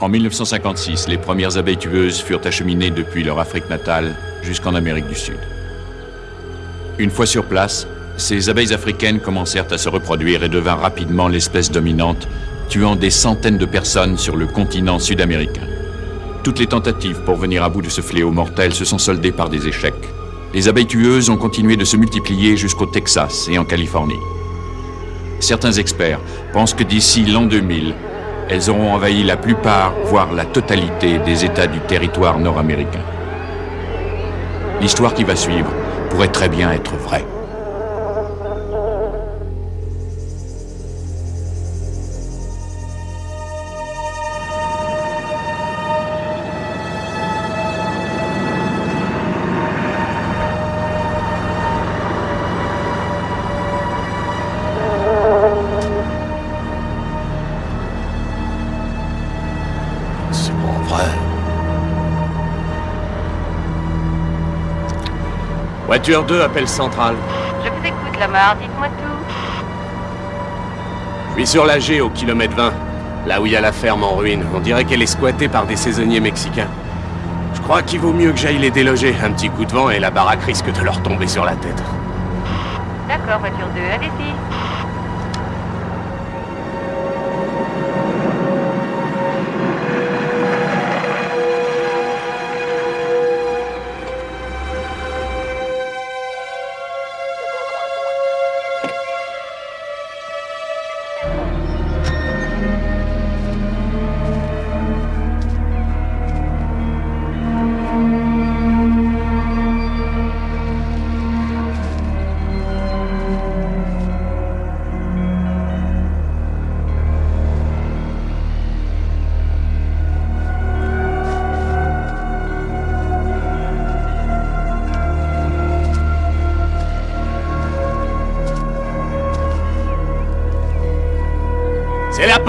En 1956, les premières abeilles tueuses furent acheminées depuis leur Afrique natale jusqu'en Amérique du Sud. Une fois sur place, ces abeilles africaines commencèrent à se reproduire et devinrent rapidement l'espèce dominante, tuant des centaines de personnes sur le continent sud-américain. Toutes les tentatives pour venir à bout de ce fléau mortel se sont soldées par des échecs. Les abeilles tueuses ont continué de se multiplier jusqu'au Texas et en Californie. Certains experts pensent que d'ici l'an 2000, elles auront envahi la plupart, voire la totalité des États du territoire nord-américain. L'histoire qui va suivre pourrait très bien être vraie. Voiture 2, appel central. Je vous écoute, Lamar, dites-moi tout. Je suis sur la G au kilomètre 20, là où il y a la ferme en ruine. On dirait qu'elle est squattée par des saisonniers mexicains. Je crois qu'il vaut mieux que j'aille les déloger. Un petit coup de vent et la baraque risque de leur tomber sur la tête. D'accord, voiture 2, allez-y.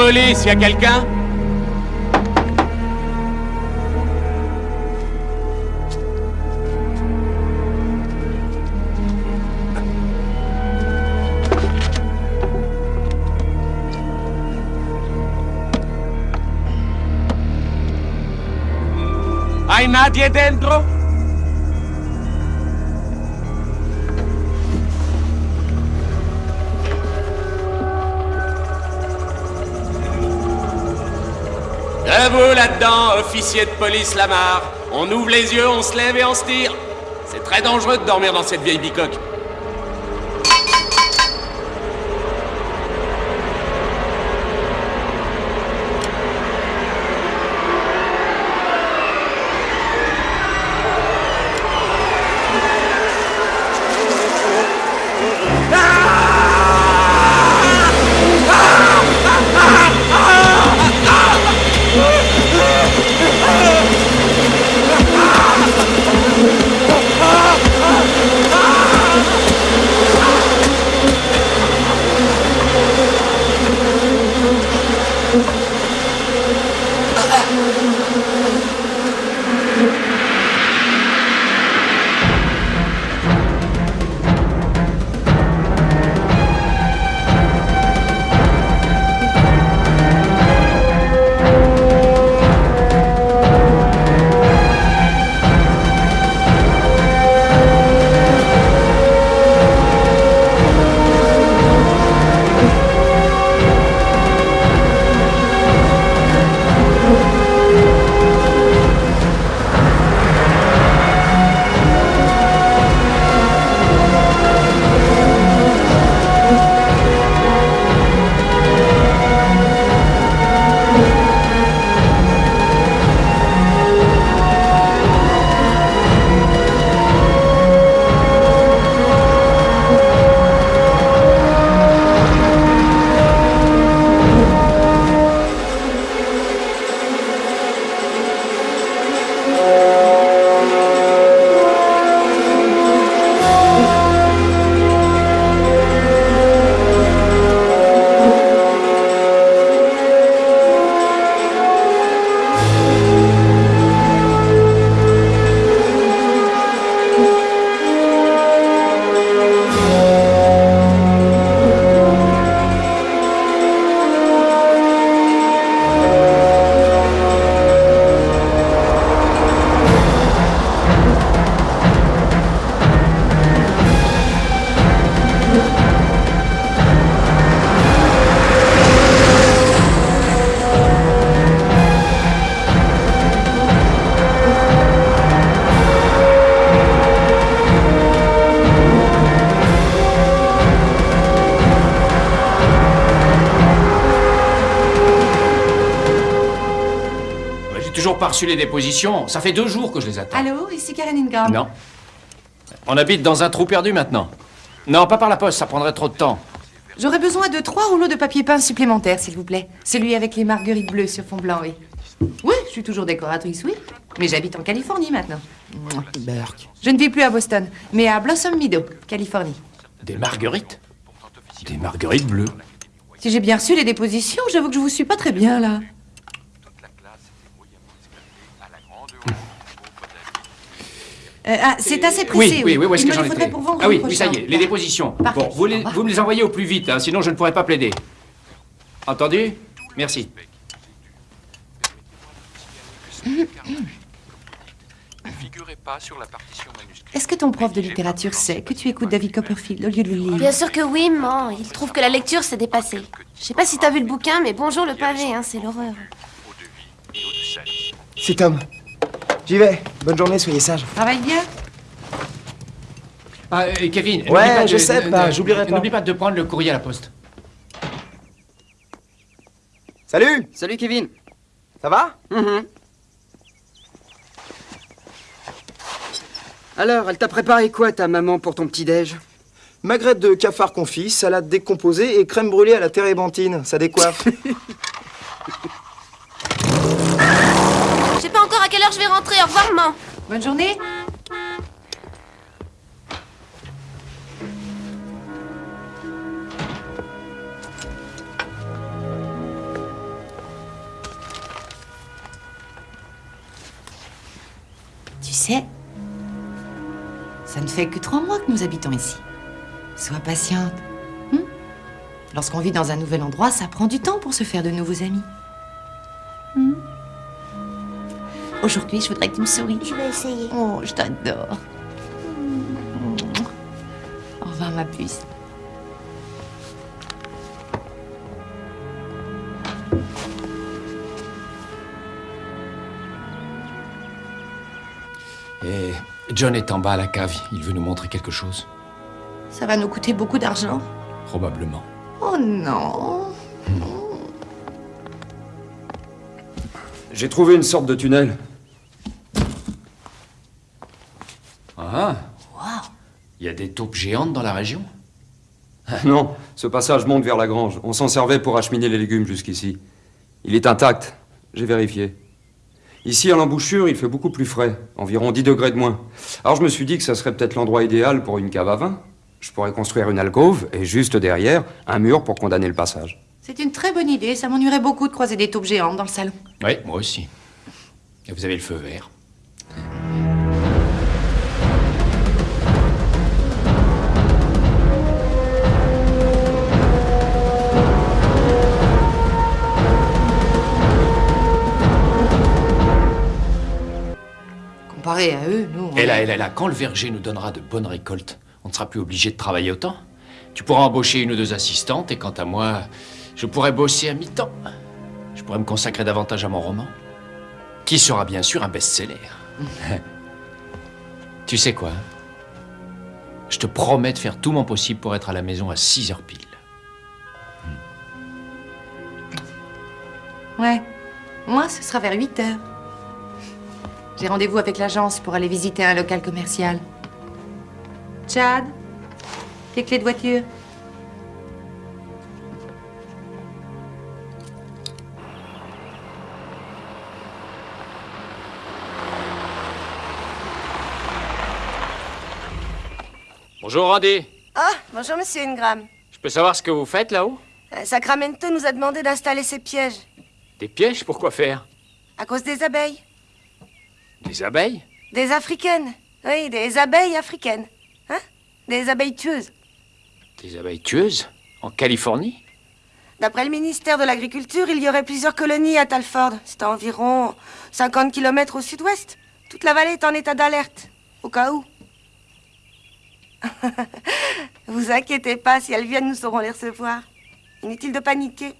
Police, y a quelqu'un ¿Hay nadie dentro? Vous là-dedans, officier de police Lamar. On ouvre les yeux, on se lève et on se tire. C'est très dangereux de dormir dans cette vieille bicoque. Reçu les dépositions. Ça fait deux jours que je les attends. Allô, ici Karen Ingram. Non. On habite dans un trou perdu maintenant. Non, pas par la poste, ça prendrait trop de temps. J'aurais besoin de trois rouleaux de papier peint supplémentaires, s'il vous plaît. Celui avec les marguerites bleues sur fond blanc, oui. Oui, je suis toujours décoratrice, oui. Mais j'habite en Californie maintenant. Berk. Je ne vis plus à Boston, mais à Blossom Meadow, Californie. Des marguerites? Des marguerites bleues. Si j'ai bien reçu les dépositions, j'avoue que je vous suis pas très bien, là. Euh, ah, c'est assez pressé. Oui, oui, oui, où est-ce que j'en pour vendredi Ah oui, oui, ça y est, les dépositions. Parfait. Bon, vous, les- vous me les envoyez au plus vite, hein, sinon je ne pourrai pas plaider. Entendu? Merci. figurait pas sur la partition manuscrite. Est-ce que ton prof de littérature sait que tu écoutes David Copperfield au lieu de le lire? Bien sûr que oui, maman. Il trouve que la lecture s'est dépassée. Je sais pas si t'as vu le bouquin, mais bonjour le pavé, hein, c'est l'horreur. C'est Tom. J'y vais. Bonne journée, soyez sages. Travaille bien Ah, euh, Kevin, Ouais, pas je de- sais de- pas, de- j'oublierai pas. N'oublie pas de prendre le courrier à la poste. Salut Salut Kevin. Ça va? Mhm. Alors, elle t'a préparé quoi ta maman pour ton petit-déj Magrette de cafard confit, salade décomposée et crème brûlée à la térébenthine. Ça décoiffe. Je sais pas encore à quelle heure je vais rentrer. Au revoir, maman. Bonne journée Tu sais, ça ne fait que trois mois que nous habitons ici. Sois patiente. hein Lorsqu'on vit dans un nouvel endroit, ça prend du temps pour se faire de nouveaux amis. Hmm? Aujourd'hui, je voudrais que tu me souris. Je vais essayer. Oh, je t'adore. Au revoir, ma puce. Et John est en bas à la cave, il veut nous montrer quelque chose. Ça va nous coûter beaucoup d'argent. Probablement. Oh non. J'ai trouvé une sorte de tunnel. Ah Taupes géantes dans la région Non, ce passage monte vers la grange. On s'en servait pour acheminer les légumes jusqu'ici. Il est intact, j'ai vérifié. Ici, à l'embouchure, il fait beaucoup plus frais, environ 10 degrés de moins. Alors je me suis dit que ça serait peut-être l'endroit idéal pour une cave à vin. Je pourrais construire une alcôve et juste derrière, un mur pour condamner le passage. C'est une très bonne idée. Ça m'ennuierait beaucoup de croiser des taupes géantes dans le salon. Oui, moi aussi. Et vous avez le feu vert. Comparé à eux, nous. on Et là, est- et là, et là, quand le verger nous donnera de bonnes récoltes, on ne sera plus obligé de travailler autant. Tu pourras embaucher une ou deux assistantes, et quant à moi, je pourrais bosser à mi-temps. Je pourrais me consacrer davantage à mon roman, qui sera bien sûr un best-seller. tu sais quoi? Je te promets de faire tout mon possible pour être à la maison à 6 heures pile. Ouais. Moi, ce sera vers 8 heures. J'ai rendez-vous avec l'agence pour aller visiter un local commercial. Chad, tes clés de voiture. Bonjour Randy. Ah, bonjour Monsieur Ingram. Je peux savoir ce que vous faites là-haut? Euh, Sacramento nous a demandé d'installer ces pièges. Des pièges Pourquoi faire? À cause des abeilles. Des abeilles Des africaines. Oui, des abeilles africaines. Hein? Des abeilles tueuses. Des abeilles tueuses En Californie D'après le ministère de l'Agriculture, il y aurait plusieurs colonies à Talford. C'est à environ 50 km au sud-ouest. Toute la vallée est en état d'alerte. Au cas où. vous inquiétez pas, si elles viennent, nous saurons les recevoir. Inutile de paniquer.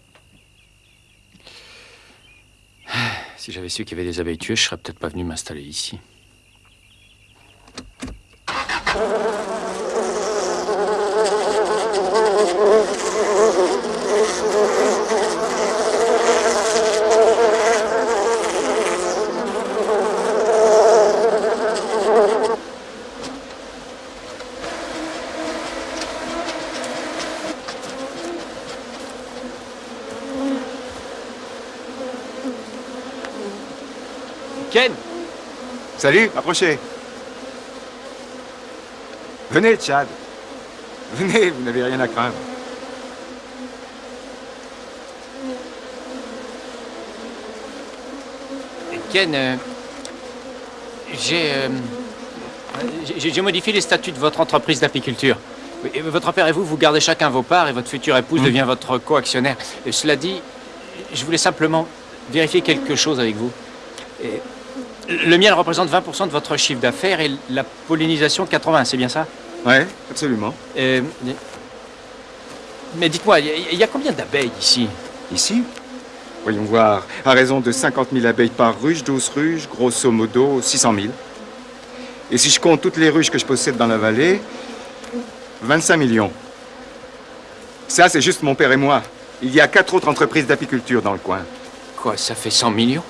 Si j'avais su qu'il y avait des abeilles tueuses, je serais peut-être pas venu m'installer ici. Ken Salut, approchez. Venez, Chad. Venez, vous n'avez rien à craindre. Ken, euh, j'ai, euh, modifié les statuts de votre entreprise d'apiculture. Votre père et vous, vous gardez chacun vos parts et votre future épouse devient votre coactionnaire. Et cela dit, je voulais simplement vérifier quelque chose avec vous. Et le miel représente 20% de votre chiffre d'affaires et la pollinisation 80, c'est bien ça? Ouais, absolument. Euh, mais dites-moi, il y, a- il y a combien d'abeilles ici? Ici? Voyons voir. À raison de 50 000 abeilles par ruche, 12 ruches, grosso modo 600 000. Et si je compte toutes les ruches que je possède dans la vallée, 25 millions. Ça, c'est juste mon père et moi. Il y a quatre autres entreprises d'apiculture dans le coin. Quoi, ça fait 100 millions?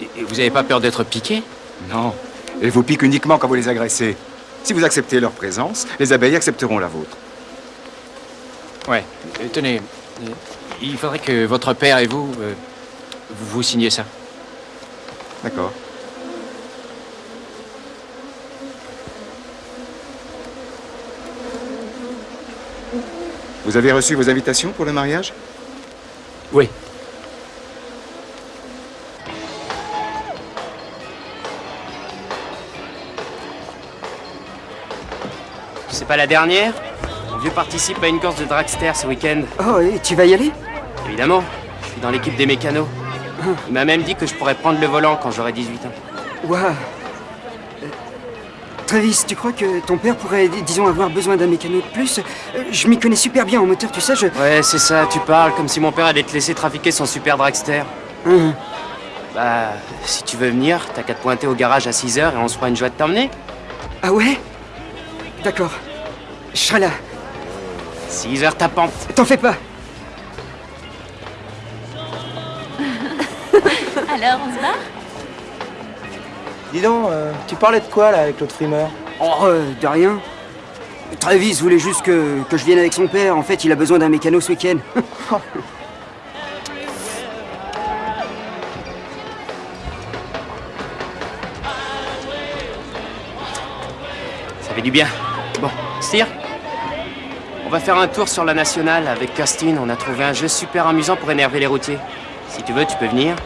Et, vous n'avez pas peur d'être piqué Non. Elles vous piquent uniquement quand vous les agressez. Si vous acceptez leur présence, les abeilles accepteront la vôtre. Ouais. Euh, tenez, euh, il faudrait que votre père et vous, euh, vous, vous signiez ça. D'accord. Vous avez reçu vos invitations pour le mariage? Oui. Pas la dernière Mon vieux participe à une course de dragster ce week-end. Oh, et tu vas y aller? Évidemment, je suis dans l'équipe des mécanos. Il m'a même dit que je pourrais prendre le volant quand j'aurai 18 ans. Waouh Travis, tu crois que ton père pourrait, dis- disons, avoir besoin d'un mécano de plus? Euh, Je m'y connais super bien en moteur, tu sais, je... Ouais, c'est ça, tu parles comme si mon père allait te laisser trafiquer son super dragster. Hum. Bah, si tu veux venir, t'as qu'à te pointer au garage à 6h et on se fera une joie de t'emmener. Ah ouais? D'accord. Je serai là. 6h tapante. T'en fais pas Alors, on se barre? Dis donc, euh, tu parlais de quoi là avec l'autre frimeur? Oh, euh, de rien. Travis voulait juste que, que je vienne avec son père. En fait, il a besoin d'un mécano ce week-end. Ça fait du bien. On va faire un tour sur la nationale avec Costin. On a trouvé un jeu super amusant pour énerver les routiers. Si tu veux, tu peux venir.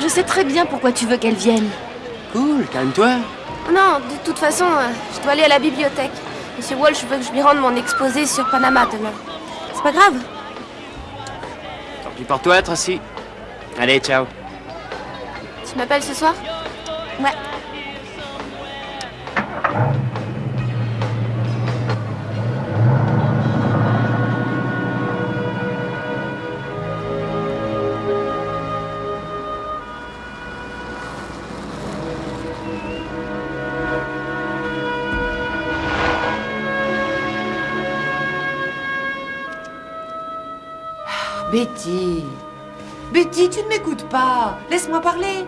Je sais très bien pourquoi tu veux qu'elle vienne. Cool, calme-toi. Non, de toute façon, euh, je dois aller à la bibliothèque. Monsieur Walsh veut que je lui rende mon exposé sur Panama demain. C'est pas grave. Tant pis pour toi, Tracy. Allez, ciao. Tu m'appelles ce soir? Ouais. Betty. Betty, tu ne m'écoutes pas. Laisse-moi parler.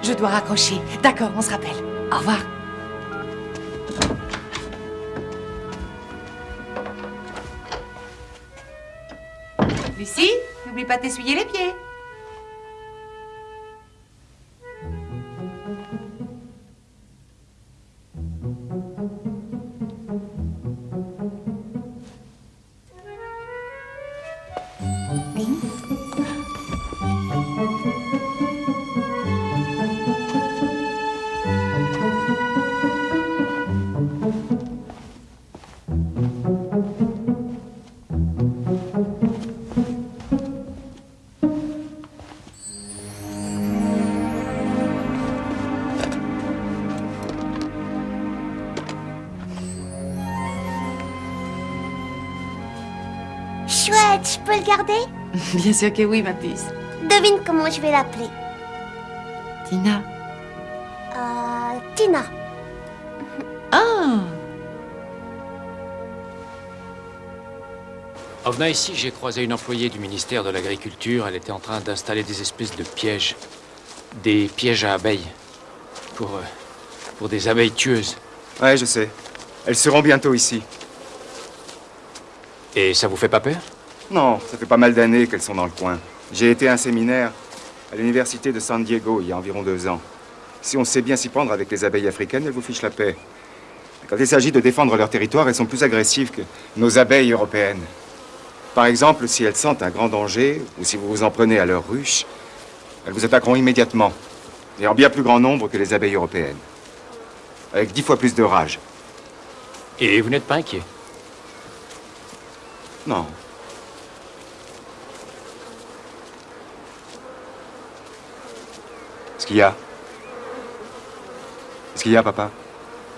Je dois raccrocher. D'accord, on se rappelle. Au revoir. Lucie, n'oublie pas de les pieds. Je peux le garder Bien sûr que oui, ma puce. Devine comment je vais l'appeler. Tina. Euh, Tina. Ah En venant ici, j'ai croisé une employée du ministère de l'Agriculture. Elle était en train d'installer des espèces de pièges. Des pièges à abeilles. Pour, euh, pour des abeilles tueuses. Ouais, je sais. Elles seront bientôt ici. Et ça vous fait pas peur? Non, ça fait pas mal d'années qu'elles sont dans le coin. J'ai été à un séminaire à l'université de San Diego il y a environ deux ans. Si on sait bien s'y prendre avec les abeilles africaines, elles vous fichent la paix. Quand il s'agit de défendre leur territoire, elles sont plus agressives que nos abeilles européennes. Par exemple, si elles sentent un grand danger, ou si vous vous en prenez à leur ruche, elles vous attaqueront immédiatement, et en bien plus grand nombre que les abeilles européennes. Avec dix fois plus de rage. Et vous n'êtes pas inquiet? Non. Ce qu'il y a Ce qu'il y a, papa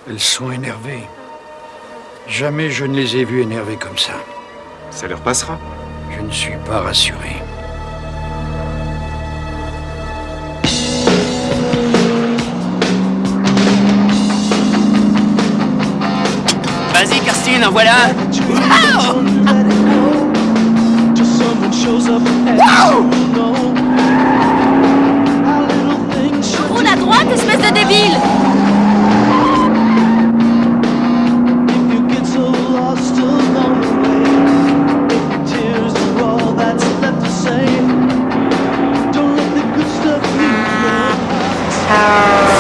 Elles sont énervées. Jamais je ne les ai vues énervées comme ça. Ça leur passera. Je ne suis pas rassuré. Vas-y, Kirstine, en voilà droite, espèce de débile. Un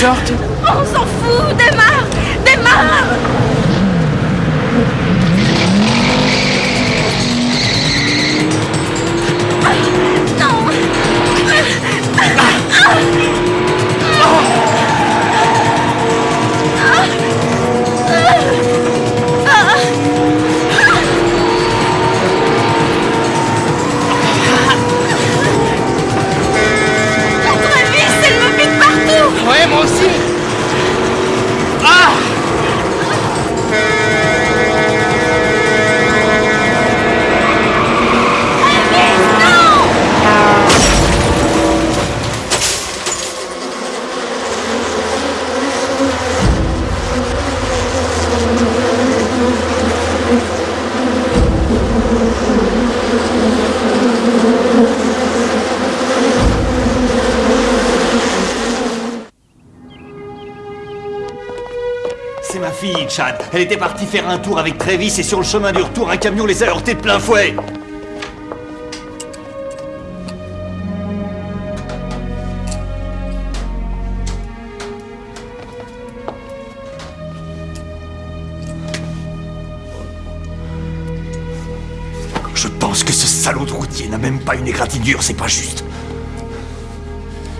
sorte Elle était partie faire un tour avec Travis et sur le chemin du retour, un camion les a heurtés de plein fouet. Je pense que ce salaud de routier n'a même pas une égratignure, c'est pas juste.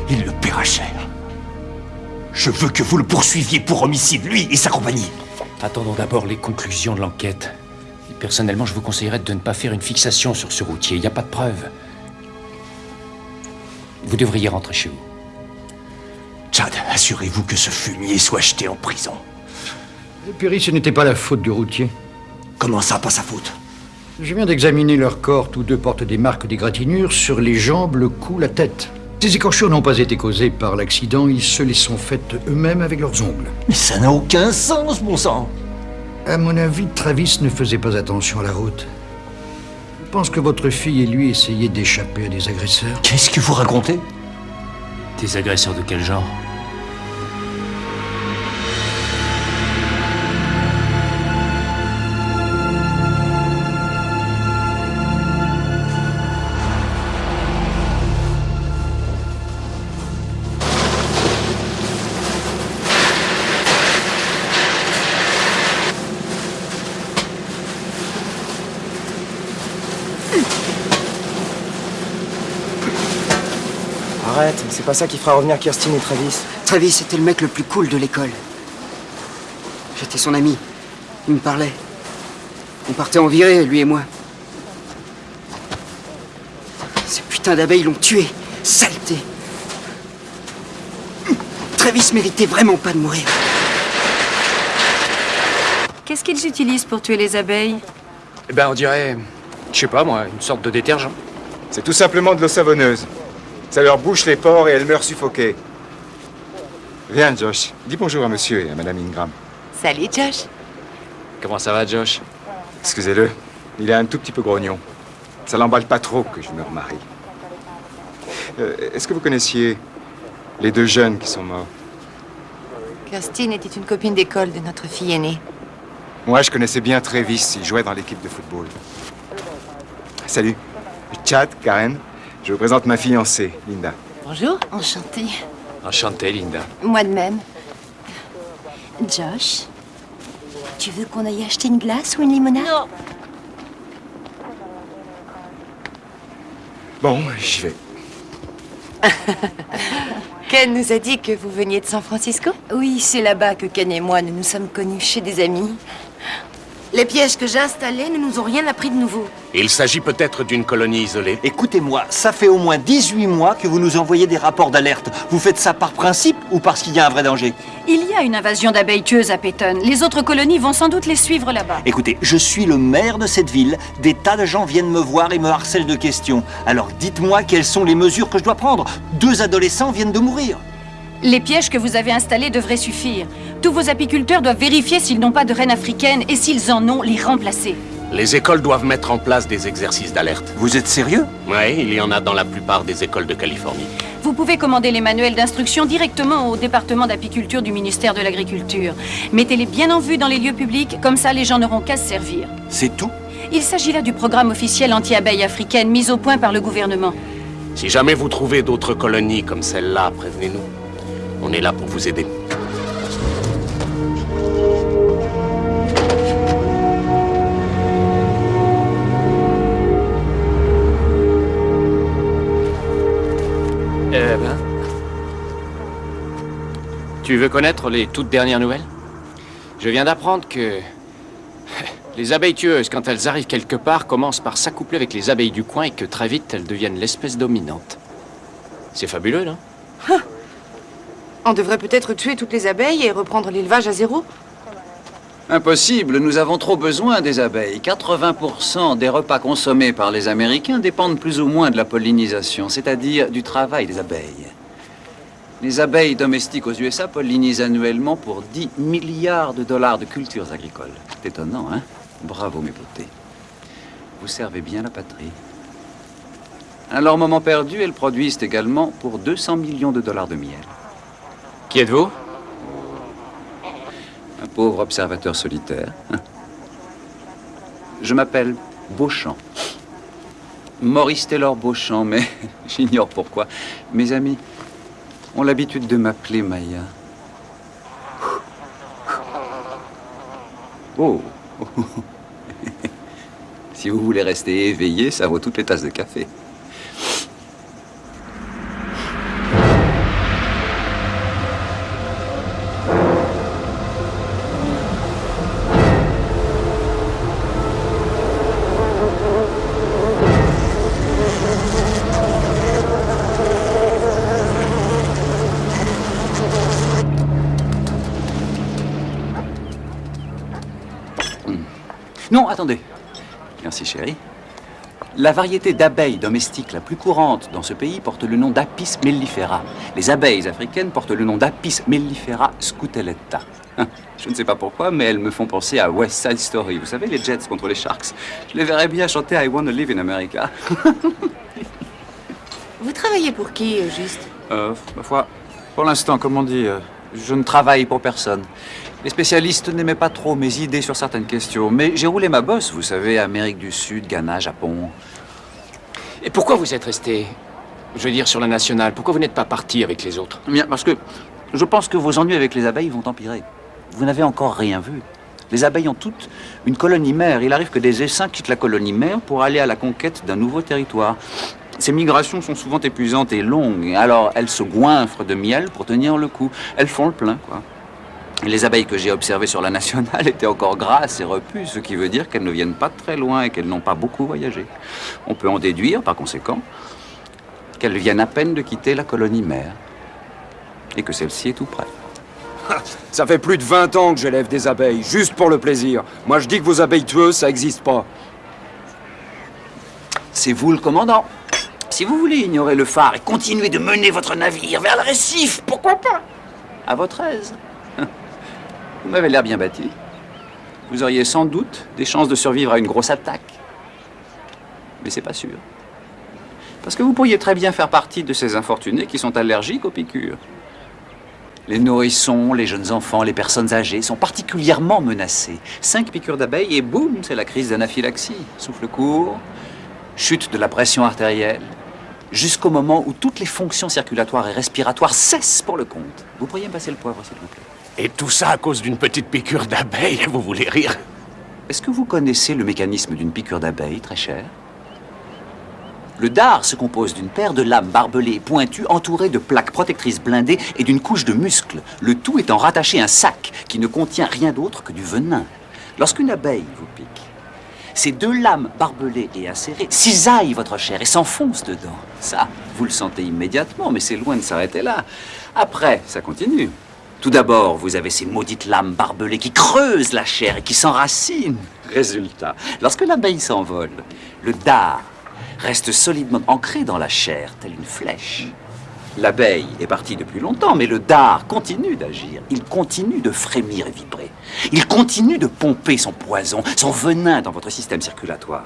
Il le paiera cher. Je veux que vous le poursuiviez pour homicide, lui et sa compagnie. Attendons d'abord les conclusions de l'enquête. Et Personnellement, je vous conseillerais de ne pas faire une fixation sur ce routier. Il n'y a pas de preuves. Vous devriez rentrer chez vous. Chad, assurez-vous que ce fumier soit jeté en prison. Et puis ce n'était pas la faute du routier. Comment ça, pas sa faute? Je viens d'examiner leur corps. Tous deux portent des marques d'égratignures sur les jambes, le cou, la tête. Ces écorchures n'ont pas été causées par l'accident, ils se les sont faites eux-mêmes avec leurs ongles. Mais ça n'a aucun sens, bon sang À mon avis, Travis ne faisait pas attention à la route. Je pense que votre fille et lui essayaient d'échapper à des agresseurs. Qu'est-ce que vous racontez? Des agresseurs de quel genre? Pas ça qui fera revenir Kirsten et Travis. Travis était le mec le plus cool de l'école. J'étais son ami. Il me parlait. On partait en virée, lui et moi. Ces putains d'abeilles l'ont tué. Saleté. Travis méritait vraiment pas de mourir. Qu'est-ce qu'ils utilisent pour tuer les abeilles? Eh ben, on dirait, je sais pas moi, une sorte de détergent. C'est tout simplement de l'eau savonneuse. Ça leur bouche les pores et elles meurent suffoquées. Viens, Josh. Dis bonjour à monsieur et à madame Ingram. Salut, Josh. Comment ça va, Josh? Excusez-le, il est un tout petit peu grognon. Ça l'emballe pas trop que je me remarie. Euh, Est-ce que vous connaissiez les deux jeunes qui sont morts? Kirstine était une copine d'école de notre fille aînée. Moi, je connaissais bien Travis. Il jouait dans l'équipe de football. Salut. Chad, Karen. Je vous présente ma fiancée, Linda. Bonjour. Enchantée. Enchanté, Linda. Moi de même. Josh, tu veux qu'on aille acheter une glace ou une limonade? Non. Bon, j'y vais. Ken nous a dit que vous veniez de San Francisco? Oui, c'est là-bas que Ken et moi nous nous sommes connus chez des amis. Les pièges que j'ai installés ne nous ont rien appris de nouveau. Il s'agit peut-être d'une colonie isolée. Écoutez-moi, ça fait au moins 18 mois que vous nous envoyez des rapports d'alerte. Vous faites ça par principe ou parce qu'il y a un vrai danger Il y a une invasion d'abeilles tueuses à Peyton. Les autres colonies vont sans doute les suivre là-bas. Écoutez, je suis le maire de cette ville. Des tas de gens viennent me voir et me harcèlent de questions. Alors dites-moi quelles sont les mesures que je dois prendre. Deux adolescents viennent de mourir. Les pièges que vous avez installés devraient suffire. Tous vos apiculteurs doivent vérifier s'ils n'ont pas de reines africaines et s'ils en ont, les remplacer. Les écoles doivent mettre en place des exercices d'alerte. Vous êtes sérieux? Oui, il y en a dans la plupart des écoles de Californie. Vous pouvez commander les manuels d'instruction directement au département d'apiculture du ministère de l'Agriculture. Mettez-les bien en vue dans les lieux publics, comme ça les gens n'auront qu'à se servir. C'est tout? Il s'agit là du programme officiel anti-abeilles africaines mis au point par le gouvernement. Si jamais vous trouvez d'autres colonies comme celle-là, prévenez-nous. On est là pour vous aider. Eh ben. Tu veux connaître les toutes dernières nouvelles? Je viens d'apprendre que. Les abeilles tueuses, quand elles arrivent quelque part, commencent par s'accoupler avec les abeilles du coin et que très vite elles deviennent l'espèce dominante. C'est fabuleux, non? On devrait peut-être tuer toutes les abeilles et reprendre l'élevage à zéro Impossible, nous avons trop besoin des abeilles. 80% des repas consommés par les Américains dépendent plus ou moins de la pollinisation, c'est-à-dire du travail des abeilles. Les abeilles domestiques aux USA pollinisent annuellement pour 10 milliards de dollars de cultures agricoles. C'est étonnant, hein? Bravo, mes beautés. Vous servez bien la patrie. À leur moment perdu, elles produisent également pour 200 millions de dollars de miel. Qui êtes-vous? Un pauvre observateur solitaire. Je m'appelle Beauchamp. Maurice Taylor Beauchamp, mais j'ignore pourquoi. Mes amis ont l'habitude de m'appeler Maya. Oh Si vous voulez rester éveillé, ça vaut toutes les tasses de café. Attendez. Merci, chérie. La variété d'abeilles domestiques la plus courante dans ce pays porte le nom d'Apis mellifera. Les abeilles africaines portent le nom d'Apis mellifera scutelletta. Hein, Je ne sais pas pourquoi, mais elles me font penser à West Side Story. Vous savez, les Jets contre les Sharks. Je les verrais bien chanter I Wanna Live in America. Vous travaillez pour qui, au juste? Euh, ma foi, pour l'instant, comme on dit, euh, je ne travaille pour personne. Les spécialistes n'aimaient pas trop mes idées sur certaines questions, mais j'ai roulé ma bosse, vous savez, Amérique du Sud, Ghana, Japon. Et pourquoi vous êtes resté, je veux dire, sur la nationale? Pourquoi vous n'êtes pas parti avec les autres? Bien, parce que je pense que vos ennuis avec les abeilles vont empirer. Vous n'avez encore rien vu. Les abeilles ont toutes une colonie mère. Il arrive que des essaims quittent la colonie mère pour aller à la conquête d'un nouveau territoire. Ces migrations sont souvent épuisantes et longues, alors elles se goinfrent de miel pour tenir le coup. Elles font le plein, quoi. Les abeilles que j'ai observées sur la nationale étaient encore grasses et repues, ce qui veut dire qu'elles ne viennent pas de très loin et qu'elles n'ont pas beaucoup voyagé. On peut en déduire, par conséquent, qu'elles viennent à peine de quitter la colonie mère et que celle-ci est tout près. Ça fait plus de 20 ans que j'élève des abeilles, juste pour le plaisir. Moi, je dis que vos abeilles tueuses, ça n'existe pas. C'est vous le commandant. Si vous voulez ignorer le phare et continuer de mener votre navire vers le récif, pourquoi pas? À votre aise. Vous m'avez l'air bien bâti. Vous auriez sans doute des chances de survivre à une grosse attaque. Mais c'est pas sûr. Parce que vous pourriez très bien faire partie de ces infortunés qui sont allergiques aux piqûres. Les nourrissons, les jeunes enfants, les personnes âgées sont particulièrement menacés. Cinq piqûres d'abeilles et boum, c'est la crise d'anaphylaxie. Souffle court, chute de la pression artérielle, jusqu'au moment où toutes les fonctions circulatoires et respiratoires cessent pour le compte. Vous pourriez me passer le poivre, s'il vous plaît Et tout ça à cause d'une petite piqûre d'abeille, vous voulez rire Est-ce que vous connaissez le mécanisme d'une piqûre d'abeille, très cher Le dard se compose d'une paire de lames barbelées et pointues entourées de plaques protectrices blindées et d'une couche de muscles, le tout étant rattaché à un sac qui ne contient rien d'autre que du venin. Lorsqu'une abeille vous pique, ces deux lames barbelées et acérées cisaillent votre chair et s'enfoncent dedans. Ça, vous le sentez immédiatement, mais c'est loin de s'arrêter là. Après, ça continue. Tout d'abord, vous avez ces maudites lames barbelées qui creusent la chair et qui s'enracinent. Résultat, lorsque l'abeille s'envole, le dard reste solidement ancré dans la chair, telle une flèche. L'abeille est partie depuis longtemps, mais le dard continue d'agir. Il continue de frémir et vibrer. Il continue de pomper son poison, son venin dans votre système circulatoire.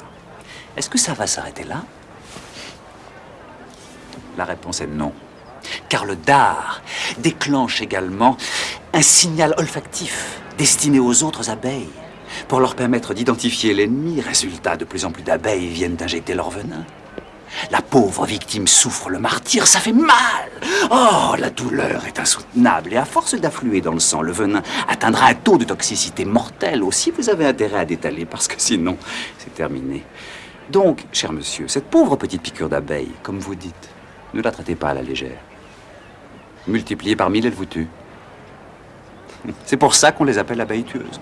Est-ce que ça va s'arrêter là? La réponse est non. Car le dard déclenche également un signal olfactif destiné aux autres abeilles pour leur permettre d'identifier l'ennemi. Résultat, de plus en plus d'abeilles viennent d'injecter leur venin. La pauvre victime souffre le martyr, ça fait mal. Oh, la douleur est insoutenable et à force d'affluer dans le sang, le venin atteindra un taux de toxicité mortel. Aussi, vous avez intérêt à détaler parce que sinon, c'est terminé. Donc, cher monsieur, cette pauvre petite piqûre d'abeille, comme vous dites, ne la traitez pas à la légère. Multipliée par mille, elle vous tue. C'est pour ça qu'on les appelle abeilles tueuses.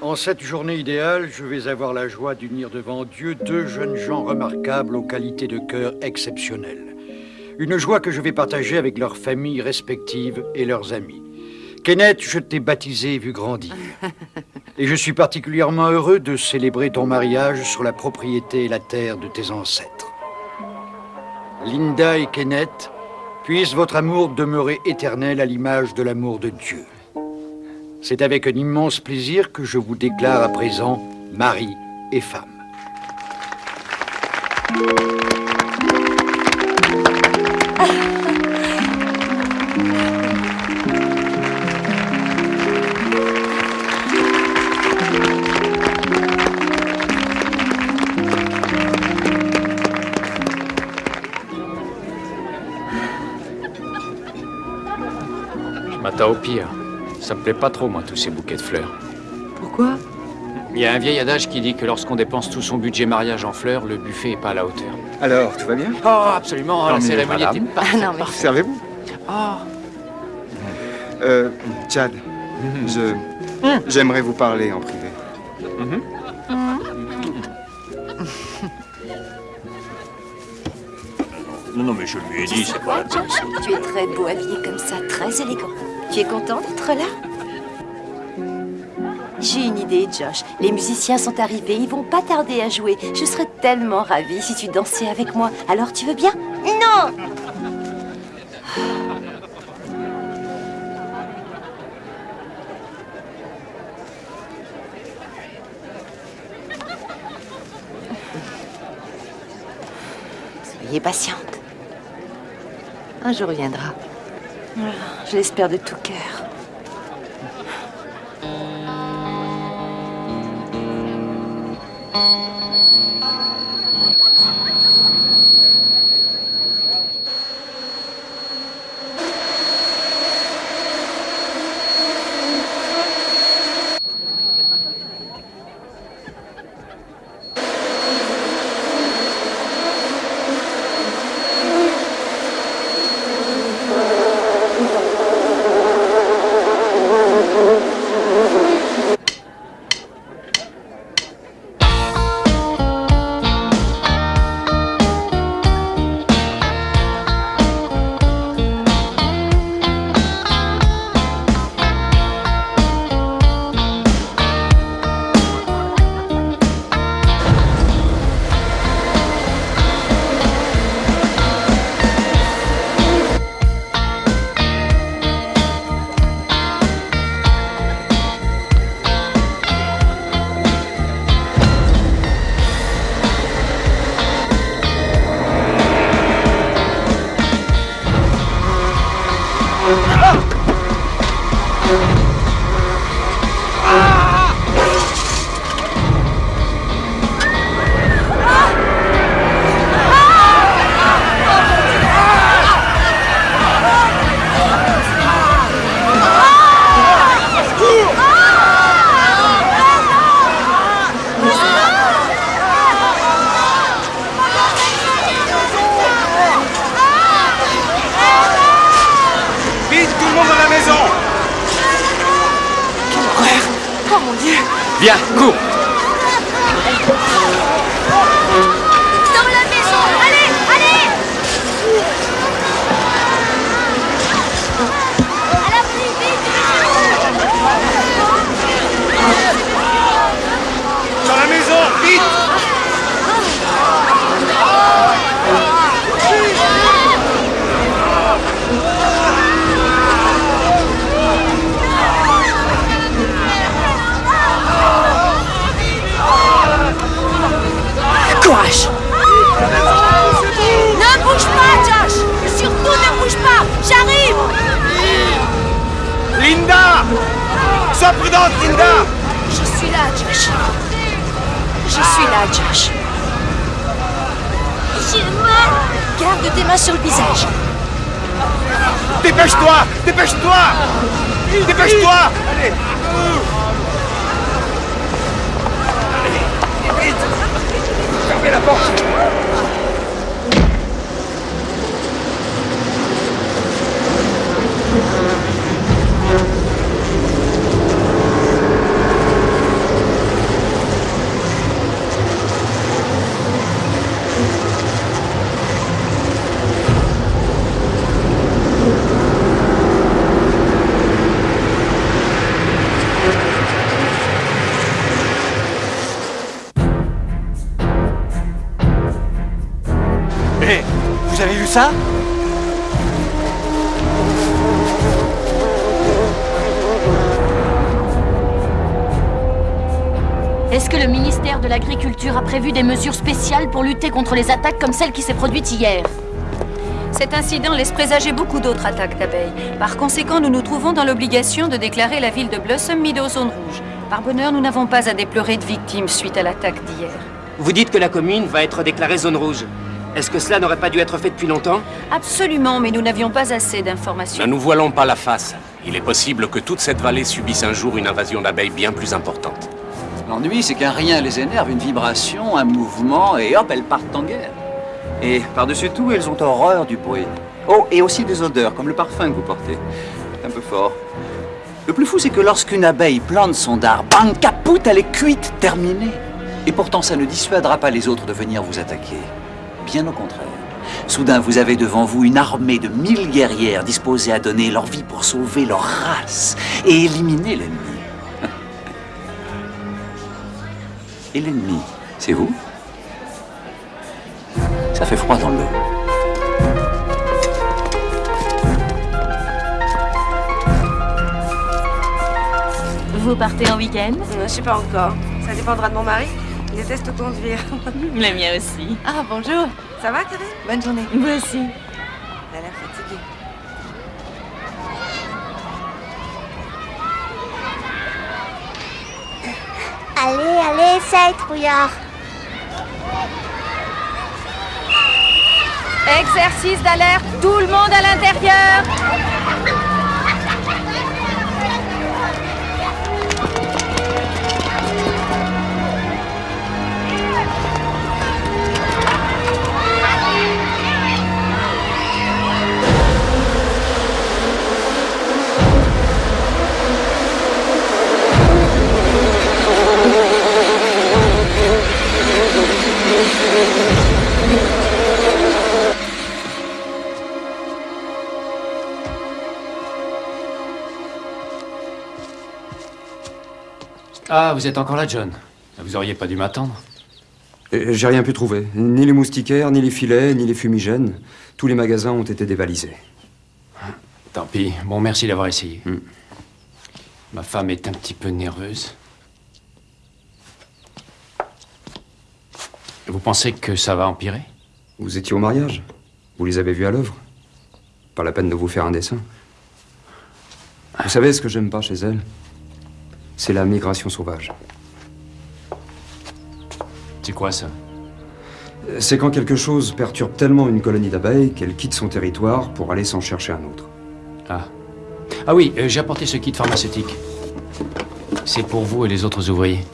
En cette journée idéale, je vais avoir la joie d'unir devant Dieu deux jeunes gens remarquables aux qualités de cœur exceptionnelles. Une joie que je vais partager avec leurs familles respectives et leurs amis. Kenneth, je t'ai baptisé et vu grandir. Et je suis particulièrement heureux de célébrer ton mariage sur la propriété et la terre de tes ancêtres. Linda et Kenneth, puisse votre amour demeurer éternel à l'image de l'amour de Dieu. C'est avec un immense plaisir que je vous déclare à présent mari et femme. Je pire. Ça me plaît pas trop, moi, tous ces bouquets de fleurs. Pourquoi? Il y a un vieil adage qui dit que lorsqu'on dépense tout son budget mariage en fleurs, le buffet est pas à la hauteur. Alors, tout va bien? Oh, absolument, Tant la cérémonie était non, mais- parfaite. Servez-vous Oh, Euh, Chad, je... J'aimerais vous parler en privé. Non, non, mais je lui ai dit, c'est pas. Tu es très beau habillé comme ça, très élégant. Tu es content d'être là? J'ai une idée, Josh. Les musiciens sont arrivés, ils vont pas tarder à jouer. Je serais tellement ravie si tu dansais avec moi. Alors tu veux bien? Non Soyez patiente. Un jour viendra. Je l'espère de tout cœur. Vite, Viens, cours prudente, Linda Je suis là, Josh. Je suis là, Josh. Garde tes mains sur le visage. Dépêche-toi Dépêche-toi Dépêche-toi Allez Allez Vite Fermez la porte ça Est-ce que le ministère de l'Agriculture a prévu des mesures spéciales pour lutter contre les attaques comme celle qui s'est produite hier Cet incident laisse présager beaucoup d'autres attaques d'abeilles. Par conséquent, nous nous trouvons dans l'obligation de déclarer la ville de Blossom Meadow zone rouge. Par bonheur, nous n'avons pas à déplorer de victimes suite à l'attaque d'hier. Vous dites que la commune va être déclarée zone rouge. Est-ce que cela n'aurait pas dû être fait depuis longtemps Absolument, mais nous n'avions pas assez d'informations. Ne nous voilons pas la face. Il est possible que toute cette vallée subisse un jour une invasion d'abeilles bien plus importante. L'ennui, c'est qu'un rien les énerve, une vibration, un mouvement, et hop, elles partent en guerre. Et par-dessus tout, elles ont horreur du bruit. Oh, et aussi des odeurs, comme le parfum que vous portez. Un peu fort. Le plus fou, c'est que lorsqu'une abeille plante son dard, bang, capoute, elle est cuite, terminée. Et pourtant, ça ne dissuadera pas les autres de venir vous attaquer. Bien au contraire. Soudain, vous avez devant vous une armée de mille guerrières disposées à donner leur vie pour sauver leur race et éliminer l'ennemi. Et l'ennemi, c'est vous? Ça fait froid dans l'eau. Vous partez en week-end? Euh, Je sais pas encore. Ça dépendra de mon mari. Il déteste conduire. Le mien aussi. Ah, bonjour. Ça va, Karine Bonne journée. Vous aussi. Elle a l'air fatiguée. Allez, allez, essaye, trouillard. Exercice d'alerte, tout le monde à l'intérieur Ah, vous êtes encore là, John. Vous auriez pas dû m'attendre. J'ai rien pu trouver. Ni les moustiquaires, ni les filets, ni les fumigènes. Tous les magasins ont été dévalisés. Tant pis. Bon, merci d'avoir essayé. Ma femme est un petit peu nerveuse. Vous pensez que ça va empirer? Vous étiez au mariage Vous les avez vus à l'œuvre Pas la peine de vous faire un dessin. Vous savez ce que j'aime pas chez elle? C'est la migration sauvage. C'est quoi ça? C'est quand quelque chose perturbe tellement une colonie d'abeilles qu'elle quitte son territoire pour aller s'en chercher un autre. Ah. Ah oui, euh, j'ai apporté ce kit pharmaceutique. C'est pour vous et les autres ouvriers.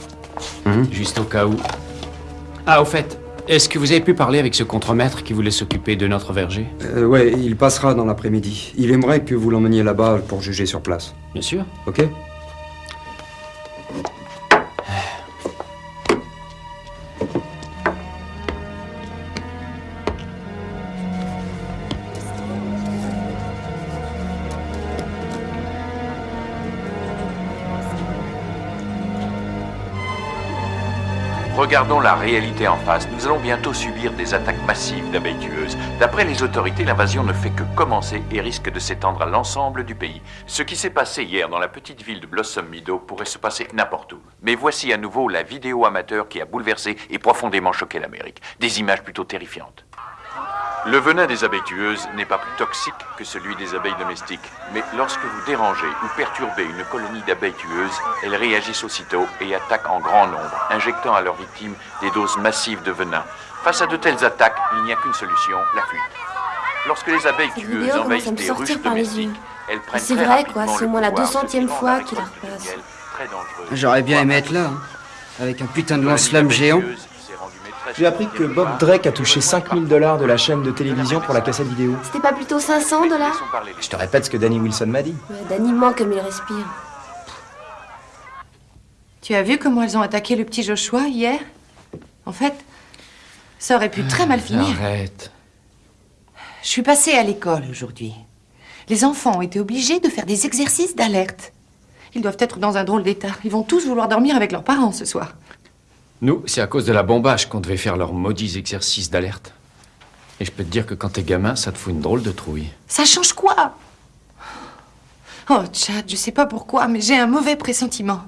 Juste au cas où. Ah, au fait, est-ce que vous avez pu parler avec ce contremaître qui voulait s'occuper de notre verger? Euh, ouais, il passera dans l'après-midi. Il aimerait que vous l'emmeniez là-bas pour juger sur place. Bien sûr. Ok? Regardons la réalité en face. Nous allons bientôt subir des attaques massives d'abeilles tueuses. D'après les autorités, l'invasion ne fait que commencer et risque de s'étendre à l'ensemble du pays. Ce qui s'est passé hier dans la petite ville de Blossom Meadow pourrait se passer n'importe où. Mais voici à nouveau la vidéo amateur qui a bouleversé et profondément choqué l'Amérique. Des images plutôt terrifiantes. Le venin des abeilles tueuses n'est pas plus toxique que celui des abeilles domestiques, mais lorsque vous dérangez ou perturbez une colonie d'abeilles tueuses, elles réagissent aussitôt et attaquent en grand nombre, injectant à leurs victimes des doses massives de venin. Face à de telles attaques, il n'y a qu'une solution, la fuite. Lorsque les abeilles Cette tueuses envahissent des ruches domestiques, elles prennent C'est vrai, quoi, c'est au moins la pouvoir, 200e devenant fois la qu'il la repasse. J'aurais bien aimé être là, hein, avec un putain de lance-flamme géant. J'ai appris que Bob Drake a touché 5000 dollars de la chaîne de télévision pour la cassette vidéo. C'était pas plutôt 500 dollars Je te répète ce que Danny Wilson m'a dit. Ouais, Danny ment comme il respire. Tu as vu comment elles ont attaqué le petit Joshua hier? En fait, ça aurait pu très mal finir. Arrête. Je suis passée à l'école aujourd'hui. Les enfants ont été obligés de faire des exercices d'alerte. Ils doivent être dans un drôle d'état. Ils vont tous vouloir dormir avec leurs parents ce soir. Nous, c'est à cause de la bombage qu'on devait faire leurs maudits exercices d'alerte. Et je peux te dire que quand t'es gamin, ça te fout une drôle de trouille. Ça change quoi? Oh, Chad, je sais pas pourquoi, mais j'ai un mauvais pressentiment.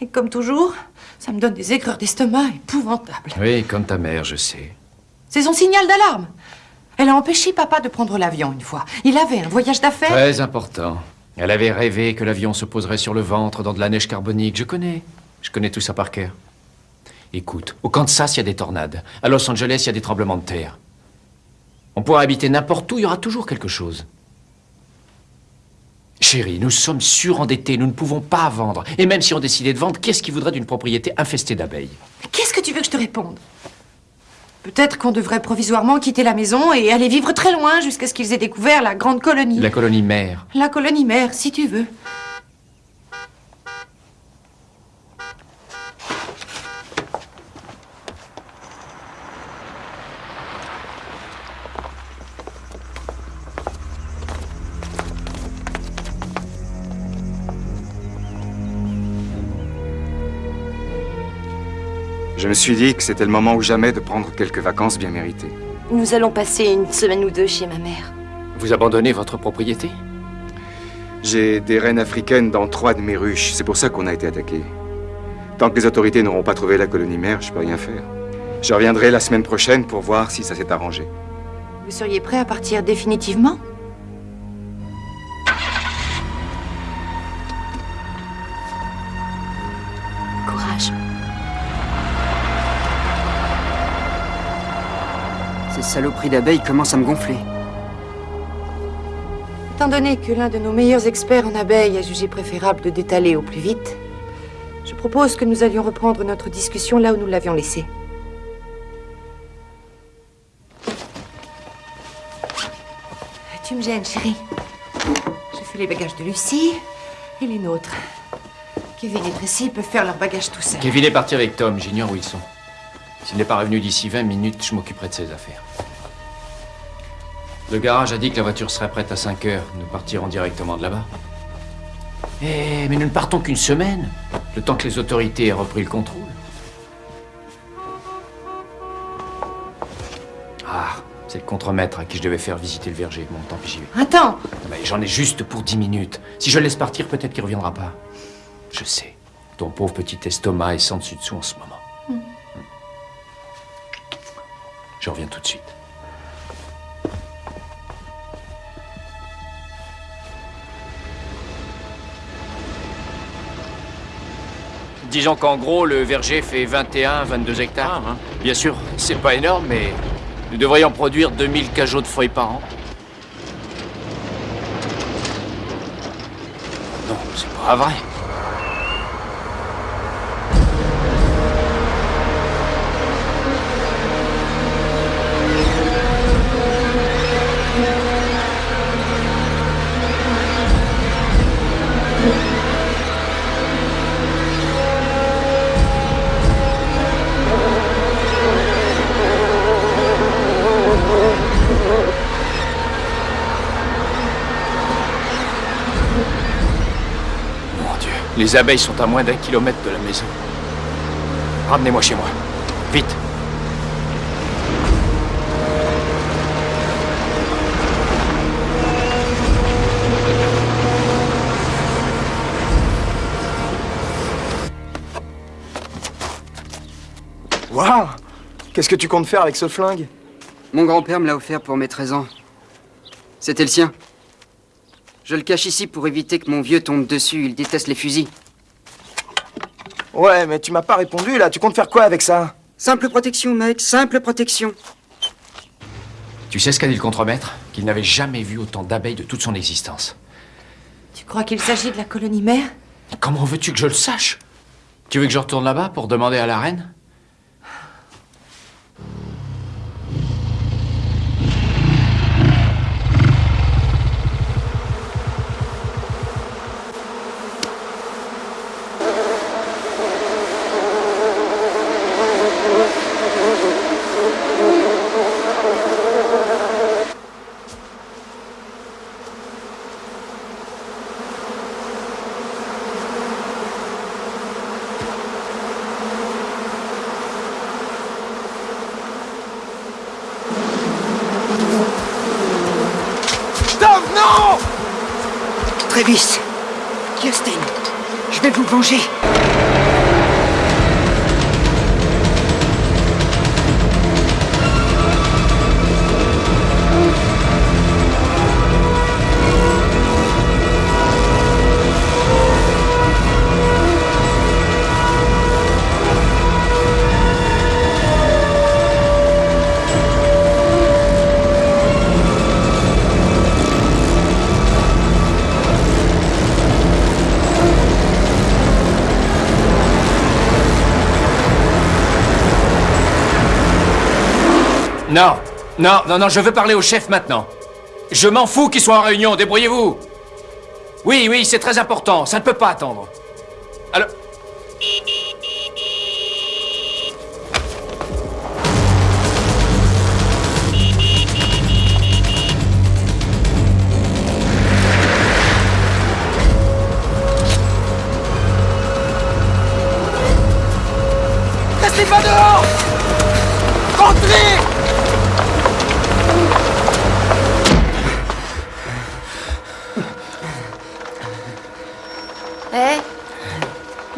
Et comme toujours, ça me donne des aigreurs d'estomac épouvantables. Oui, comme ta mère, je sais. C'est son signal d'alarme. Elle a empêché papa de prendre l'avion une fois. Il avait un voyage d'affaires. Très important. Elle avait rêvé que l'avion se poserait sur le ventre dans de la neige carbonique. Je connais. Je connais tout ça par cœur. Écoute, au Kansas, il y a des tornades. À Los Angeles, il y a des tremblements de terre. On pourra habiter n'importe où, il y aura toujours quelque chose. Chérie, nous sommes surendettés, nous ne pouvons pas vendre. Et même si on décidait de vendre, qu'est-ce qui voudrait d'une propriété infestée d'abeilles? Qu'est-ce que tu veux que je te réponde? Peut-être qu'on devrait provisoirement quitter la maison et aller vivre très loin jusqu'à ce qu'ils aient découvert la grande colonie. La colonie mère. La colonie mère, si tu veux. Me suis dit que c'était le moment ou jamais de prendre quelques vacances bien méritées. Nous allons passer une semaine ou deux chez ma mère. Vous abandonnez votre propriété? J'ai des reines africaines dans trois de mes ruches. C'est pour ça qu'on a été attaqué. Tant que les autorités n'auront pas trouvé la colonie mère, je peux rien faire. Je reviendrai la semaine prochaine pour voir si ça s'est arrangé. Vous seriez prêt à partir définitivement? Ces saloperies d'abeilles commencent à me gonfler. Étant donné que l'un de nos meilleurs experts en abeilles a jugé préférable de détaler au plus vite, je propose que nous allions reprendre notre discussion là où nous l'avions laissée. Tu me gênes, chérie. Je fais les bagages de Lucie et les nôtres. Kevin et Tracy peuvent faire leurs bagages tout seuls. Kevin est parti avec Tom, j'ignore où ils sont. S'il n'est pas revenu d'ici 20 minutes, je m'occuperai de ses affaires. Le garage a dit que la voiture serait prête à 5 heures. Nous partirons directement de là-bas. Eh, mais nous ne partons qu'une semaine, le temps que les autorités aient repris le contrôle. Ah, c'est le contremaître à qui je devais faire visiter le verger. Bon, tant pis, j'y vais. Attends Non, mais j'en ai juste pour 10 minutes. Si je le laisse partir, peut-être qu'il reviendra pas. Je sais. Ton pauvre petit estomac est sans dessus dessous en ce moment. Je reviens tout de suite. Disons qu'en gros, le verger fait 21-22 hectares. hein. Bien sûr, c'est pas énorme, mais nous devrions produire 2000 cajots de feuilles par an. Non, c'est pas vrai. Les abeilles sont à moins d'un kilomètre de la maison. Ramenez-moi chez moi. Vite. Waouh Qu'est-ce que tu comptes faire avec ce flingue? Mon grand-père me l'a offert pour mes 13 ans. C'était le sien. Je le cache ici pour éviter que mon vieux tombe dessus. Il déteste les fusils. Ouais, mais tu m'as pas répondu là. Tu comptes faire quoi avec ça Simple protection, mec. Simple protection. Tu sais ce qu'a dit le contremaître? Qu'il n'avait jamais vu autant d'abeilles de toute son existence. Tu crois qu'il s'agit de la colonie mère? Comment veux-tu que je le sache? Tu veux que je retourne là-bas pour demander à la reine Stop, non Travis, Non, non, non, non, je veux parler au chef maintenant. Je m'en fous qu'il soit en réunion, débrouillez-vous. Oui, oui, c'est très important, ça ne peut pas attendre. Alors... Va dehors Rentrez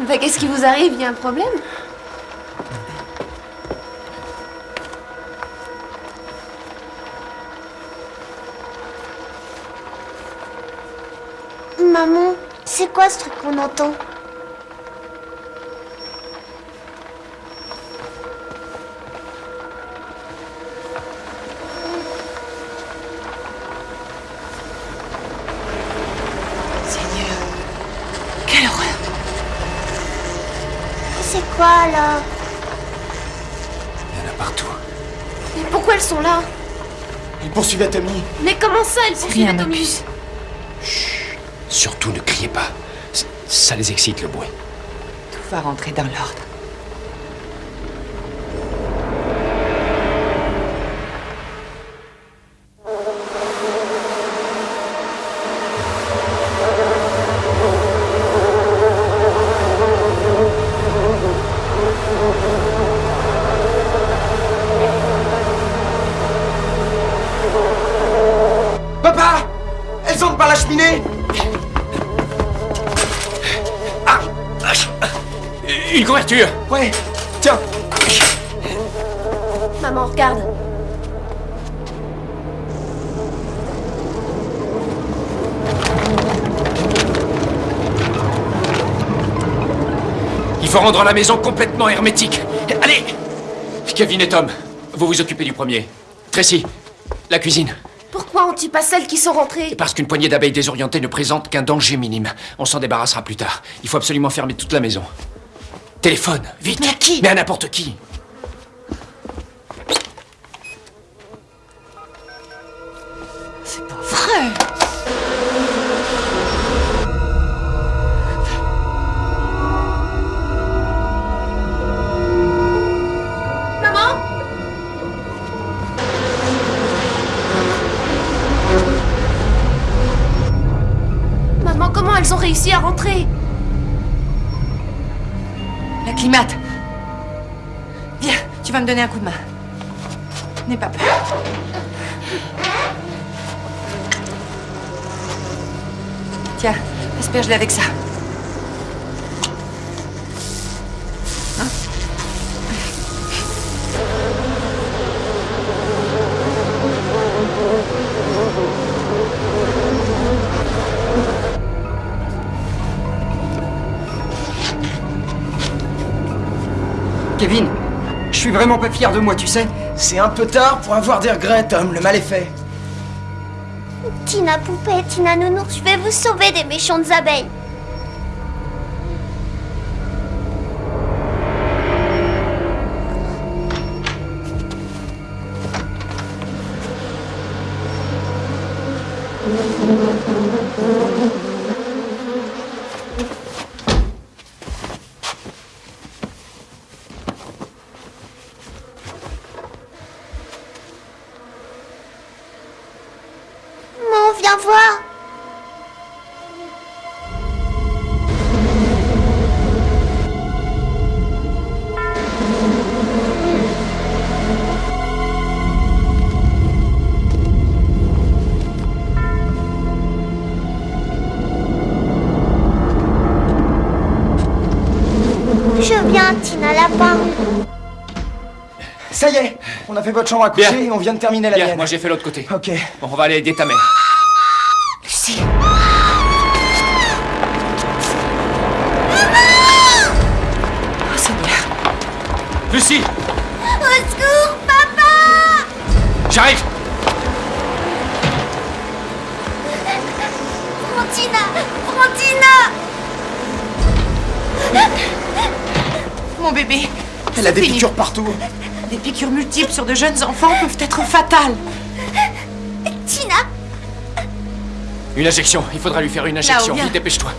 Bah qu'est-ce qui vous arrive? Y a un problème? Maman, c'est quoi ce truc qu'on entend? Tommy. Mais comment ça, elles poursuivent rien, Tommy Opus. Surtout ne criez pas. Ça les excite le bruit. Tout va rentrer dans l'ordre. Il faut rendre la maison complètement hermétique. Allez Kevin et Tom, vous vous occupez du premier. Tracy, la cuisine. Pourquoi on tue pas celles qui sont rentrées Parce qu'une poignée d'abeilles désorientées ne présente qu'un danger minime. On s'en débarrassera plus tard. Il faut absolument fermer toute la maison. Téléphone, vite Mais à qui Mais à n'importe qui me donner un coup de main. N'aie pas peur. Tiens, asperge-les avec ça. Kevin, suis vraiment pas fier de moi, tu sais. C'est un peu tard pour avoir des regrets, Tom. Le mal est fait. Tina poupée, Tina nounours, je vais vous sauver des méchantes abeilles. Fait votre chambre à coucher Bien. et on vient de terminer la Bien, mienne. moi j'ai fait l'autre côté. Ok. Bon, on va aller aider ta mère. Lucie Oh Seigneur Lucie Au secours, papa J'arrive Frontina Frontina Mon bébé Elle a des piqûres partout. Des piqûres multiples sur de jeunes enfants peuvent être fatales. Tina Une injection. Il faudra lui faire une injection. Vite, dépêche-toi.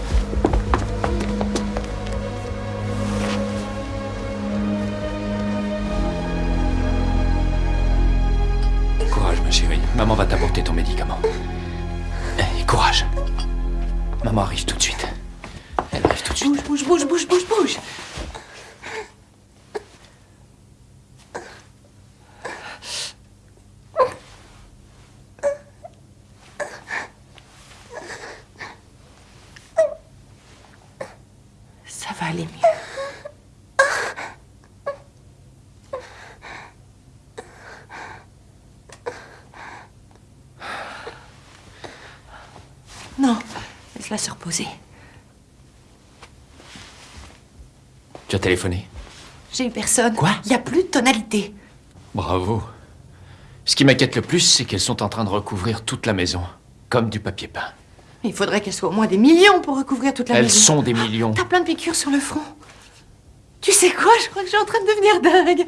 Téléphoné J'ai eu personne. Quoi? Il n'y a plus de tonalité. Bravo. Ce qui m'inquiète le plus, c'est qu'elles sont en train de recouvrir toute la maison, comme du papier peint. Il faudrait qu'elles soient au moins des millions pour recouvrir toute la Elles maison. sont des millions. T'as plein de piqûres sur le front. Tu sais quoi? Je crois que je suis en train de devenir dingue.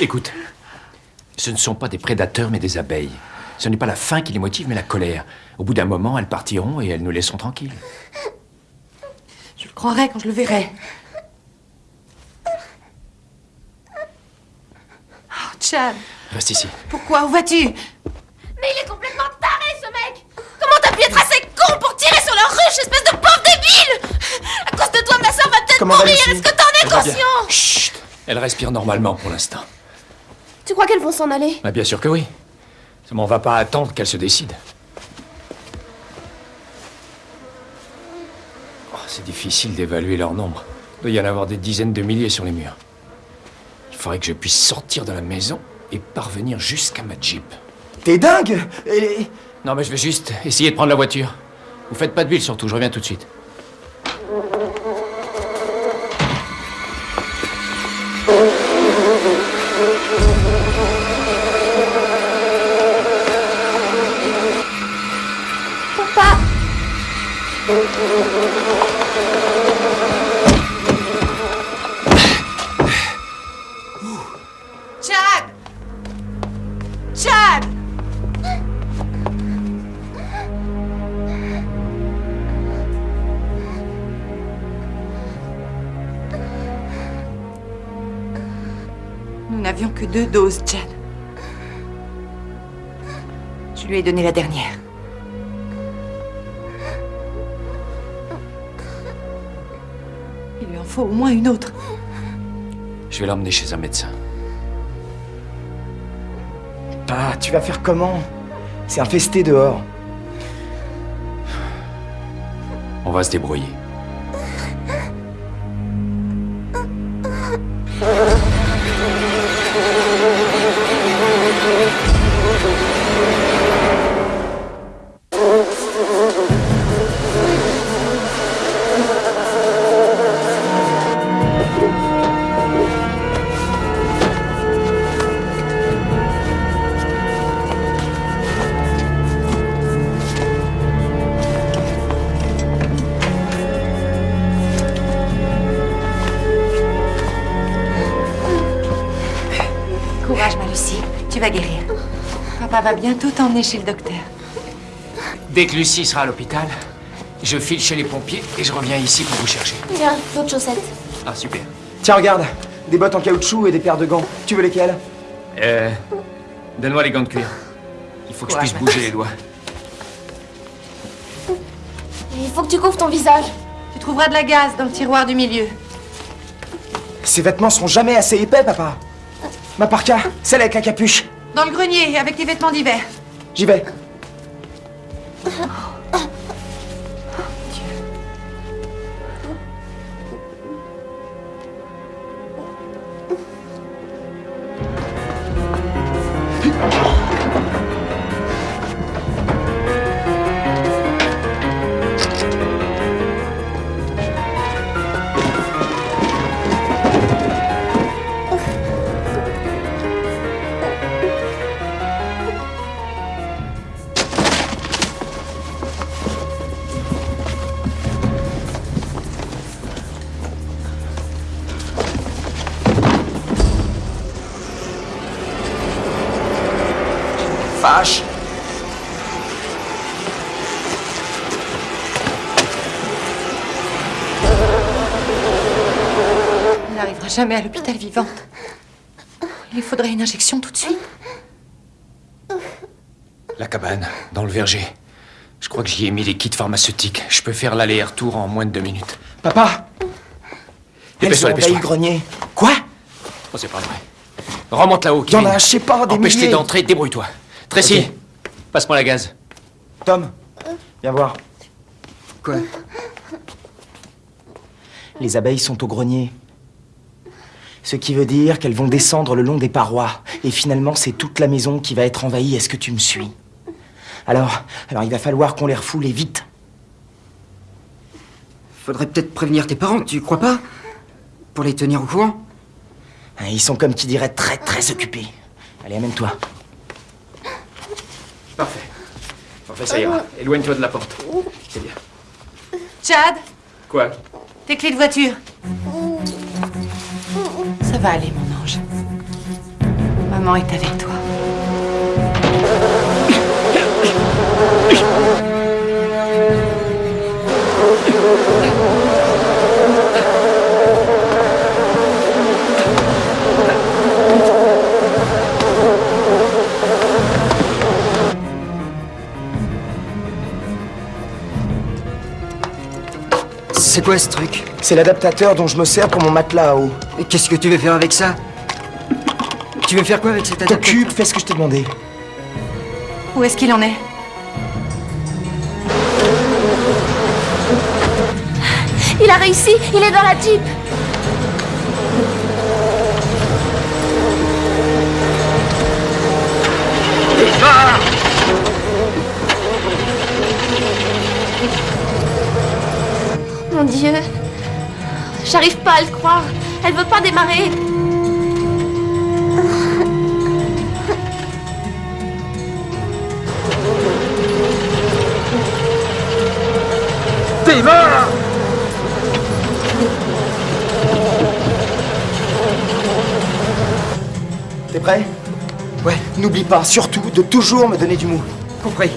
Écoute, ce ne sont pas des prédateurs, mais des abeilles. Ce n'est pas la faim qui les motive, mais la colère. Au bout d'un moment, elles partiront et elles nous laisseront tranquilles. Je le croirai quand je le verrai. Chad, Reste ici. pourquoi? Où vas-tu? Mais il est complètement taré, ce mec Comment t'as pu être assez con pour tirer sur leur ruche, espèce de pauvre débile? À cause de toi, ma soeur va peut-être mourir Est-ce que t'en es conscient? Chut Elle respire normalement pour l'instant. Tu crois qu'elles vont s'en aller? Bah, bien sûr que oui. Seulement, on va pas attendre qu'elle se décide. Oh, c'est difficile d'évaluer leur nombre. Il doit y en avoir des dizaines de milliers sur les murs. Il faudrait que je puisse sortir de la maison et parvenir jusqu'à ma Jeep. T'es dingue Et- Non, mais je vais juste essayer de prendre la voiture. Vous faites pas de ville surtout, je reviens tout de suite. Chad. Je lui ai donné la dernière. Il lui en faut au moins une autre. Je vais l'emmener chez un médecin. Ah, tu vas faire comment? C'est infesté dehors. On va se débrouiller. Va bientôt t'emmener chez le docteur. Dès que Lucie sera à l'hôpital, je file chez les pompiers et je reviens ici pour vous chercher. Viens, d'autres chaussettes. Ah, super. Tiens, regarde, des bottes en caoutchouc et des paires de gants. Tu veux lesquelles? Euh. Donne-moi les gants de cuir. Il faut que je puisse bouger les doigts. Il faut que tu couvres ton visage. Tu trouveras de la gaz dans le tiroir du milieu. Ces vêtements seront jamais assez épais, papa. Ma parka, celle avec la capuche. Dans le grenier, avec tes vêtements d'hiver. J'y vais. Jamais à l'hôpital vivante. Il lui faudrait une injection tout de suite. La cabane, dans le verger. Je crois que j'y ai mis les kits pharmaceutiques. Je peux faire l'aller-retour en moins de deux minutes. Papa Dépêche-toi, dépêche-toi. grenier. Quoi Oh, c'est pas vrai. Remonte là-haut, Il y en Kevin. a, je sais pas, des Empêche-les milliers. d'entrer, débrouille-toi. Tracy, passe-moi la gaz. Tom, viens voir. Quoi Les abeilles sont au grenier. Ce qui veut dire qu'elles vont descendre le long des parois. Et finalement, c'est toute la maison qui va être envahie. Est-ce que tu me suis? Alors, alors il va falloir qu'on les refoule et vite. Faudrait peut-être prévenir tes parents, tu crois pas? Pour les tenir au courant? Hein, Ils sont comme qui dirait très très occupés. Allez, amène-toi. Parfait. Parfait, ça ira. Éloigne-toi de la porte. C'est bien. Chad, Quoi? Tes clés de voiture. Ça va aller, mon ange. Maman est avec toi. C'est quoi ce truc C'est l'adaptateur dont je me sers pour mon matelas à eau. Et qu'est-ce que tu veux faire avec ça Tu veux faire quoi avec cet adaptateur T'occupe, fais ce que je t'ai demandé. Où est-ce qu'il en est Il a réussi, il est dans la Jeep. Mon Dieu. J'arrive pas à le croire. Elle veut pas démarrer. Démarre T'es prêt? Ouais, n'oublie pas, surtout, de toujours me donner du mou. Compris.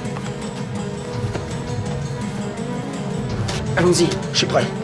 Allons-y. Je suis prêt.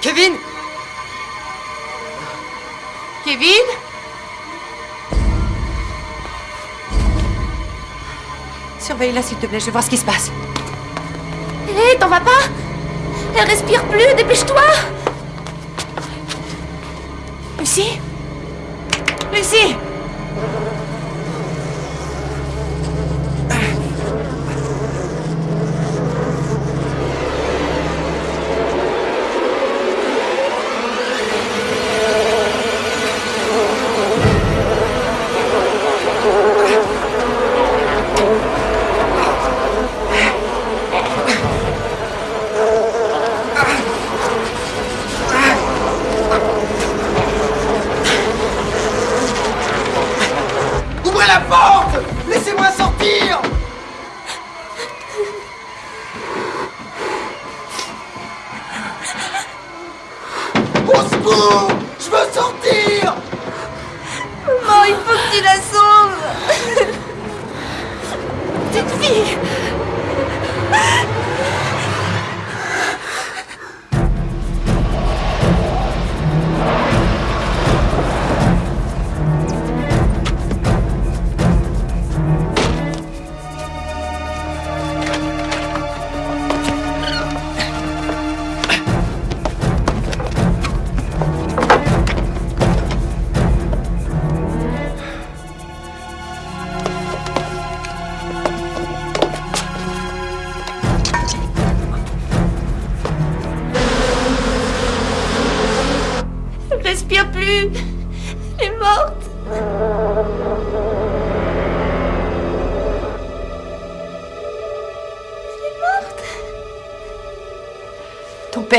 Kevin Kevin Surveille-la, s'il te plaît, je vais voir ce qui se passe. Hé, t'en vas pas Elle respire plus, dépêche-toi Lucie Lucie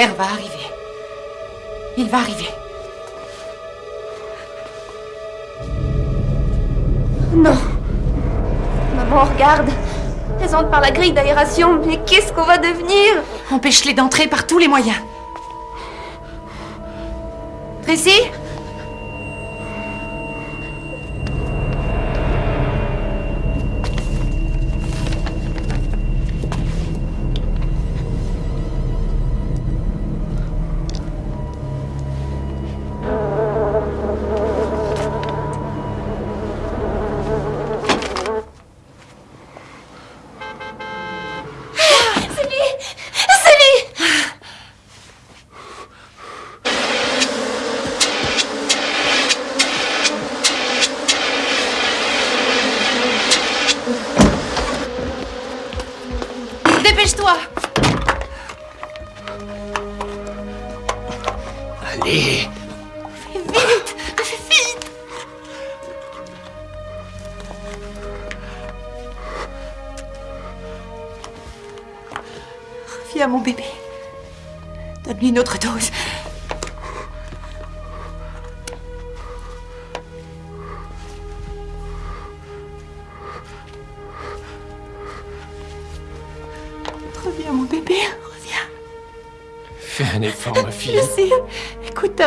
père va arriver. Il va arriver. Non Maman, regarde Elles entrent par la grille d'aération, mais qu'est-ce qu'on va devenir? Empêche-les d'entrer par tous les moyens. Tracy?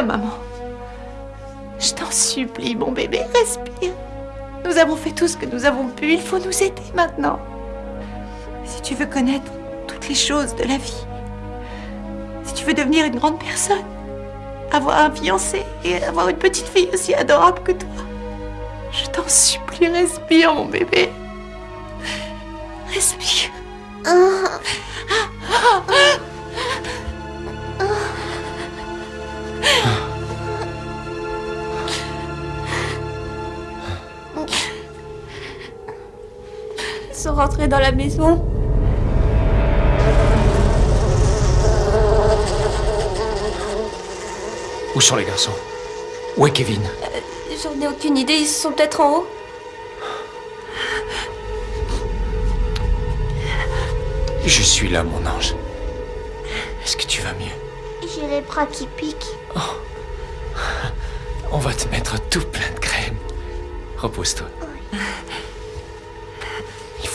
Maman. Je t'en supplie, mon bébé, respire. Nous avons fait tout ce que nous avons pu. Il faut nous aider maintenant. Si tu veux connaître toutes les choses de la vie, si tu veux devenir une grande personne, avoir un fiancé et avoir une petite fille aussi adorable que toi, je t'en supplie, respire, mon bébé. Dans la maison. Où sont les garçons? Où est Kevin? J'en ai aucune idée, ils sont peut-être en haut. Je suis là, mon ange. Est-ce que tu vas mieux? J'ai les bras qui piquent. On va te mettre tout plein de crème. Repose-toi.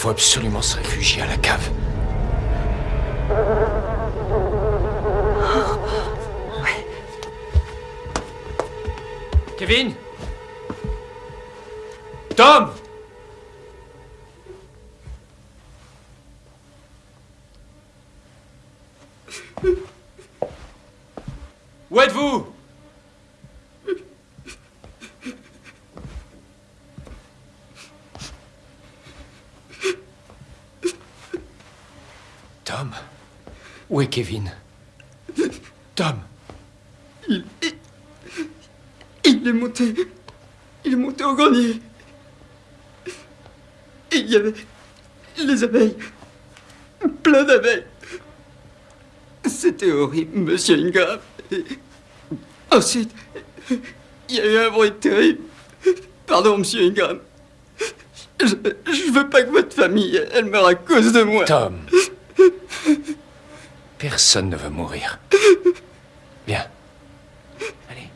Faut absolument se réfugier à la cave. Kevin! Tom! Où êtes-vous Tom Où est Kevin? Tom Il, il, il est monté. Il est monté au grenier. Il y avait les abeilles. Plein d'abeilles. C'était horrible, monsieur Ingram. Et ensuite, il y a eu un bruit terrible. Pardon, monsieur Ingram. Je, je veux pas que votre famille, elle meure à cause de moi. Tom Personne ne veut mourir. Viens. Allez.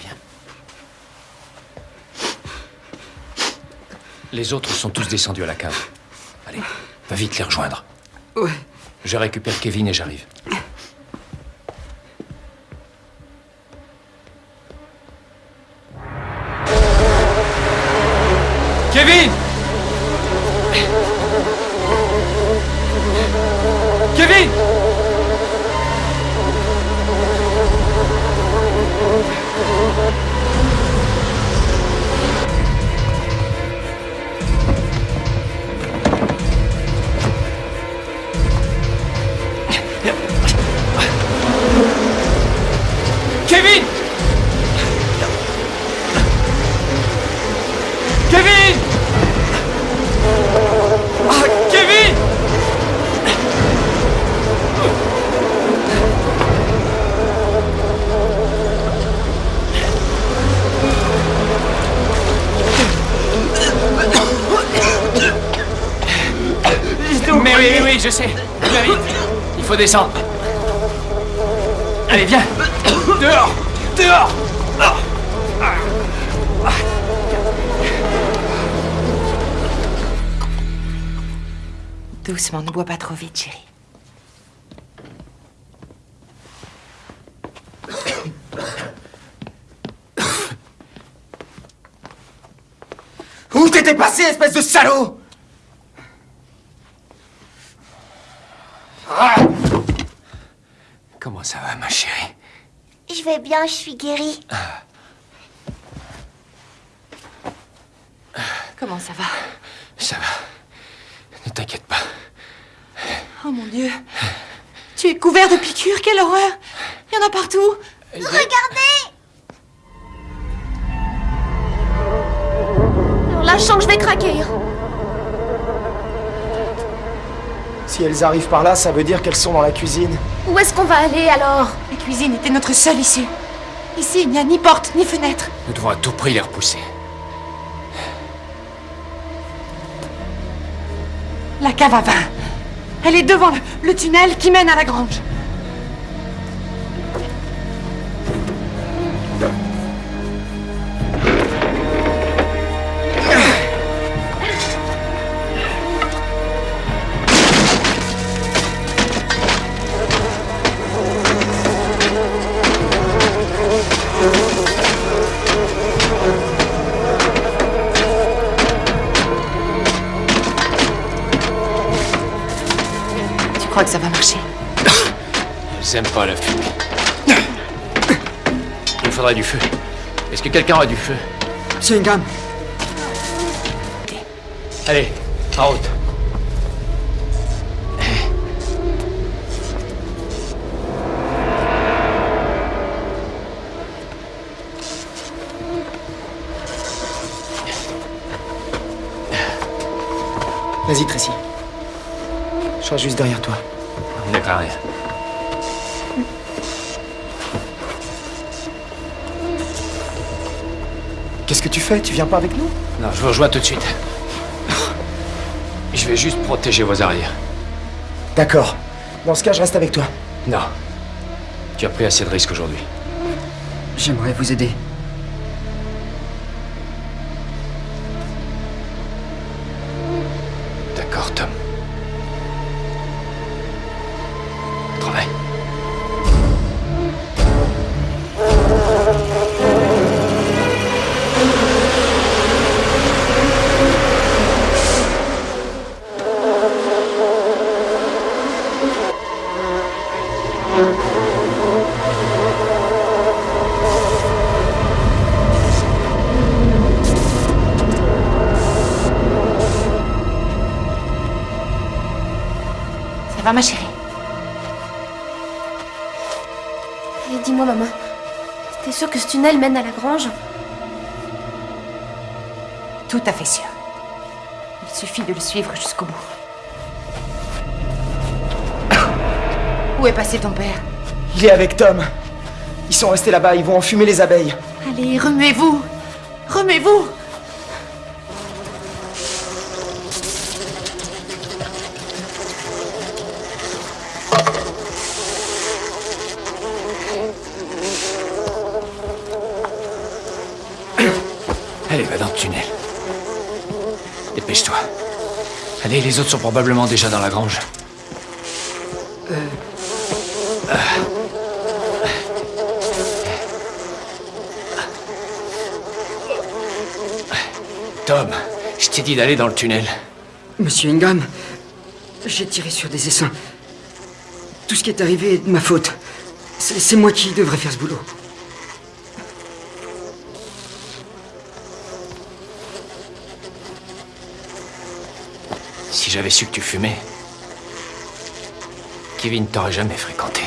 Viens. Les autres sont tous descendus à la cave. Allez, va vite les rejoindre. Ouais. Je récupère Kevin et j'arrive. Espèce de salaud Ah Comment ça va, ma chérie? Je vais bien, je suis guérie. Comment ça va? Ça va. Ne t'inquiète pas. Oh mon Dieu. Tu es couvert de piqûres, quelle horreur Il y en a partout. Regardez là, je sens que je vais craquer. Si elles arrivent par là, ça veut dire qu'elles sont dans la cuisine. Où est-ce qu'on va aller alors? La cuisine était notre seule issue. Ici, il n'y a ni porte, ni fenêtre. Nous devons à tout prix les repousser. La cave à vin. Elle est devant le, le tunnel qui mène à la grange. Quelqu'un a du feu C'est une gamme. Allez, en route. Vas-y, Tracy. Je serai juste derrière toi. On n'est pas rien. Tu fais? Tu viens pas avec nous? Non, je vous rejoins tout de suite. Je vais juste protéger vos arrières. D'accord. Dans ce cas, je reste avec toi. Non. Tu as pris assez de risques aujourd'hui. J'aimerais vous aider. Va, ma chérie Et dis-moi, maman, t'es sûre que ce tunnel mène à la grange? Tout à fait sûr. Il suffit de le suivre jusqu'au bout. Où est passé ton père? Il est avec Tom. Ils sont restés là-bas, ils vont enfumer les abeilles. Allez, remuez-vous Remuez-vous Allez, va dans le tunnel. Dépêche-toi. Allez, les autres sont probablement déjà dans la grange. Tom, je t'ai dit d'aller dans le tunnel. Monsieur Ingham, j'ai tiré sur des essaims. Tout ce qui est arrivé est de ma faute. C'est moi qui devrais faire ce boulot. J'avais su que tu fumais, Kevin t'aurait jamais fréquenté.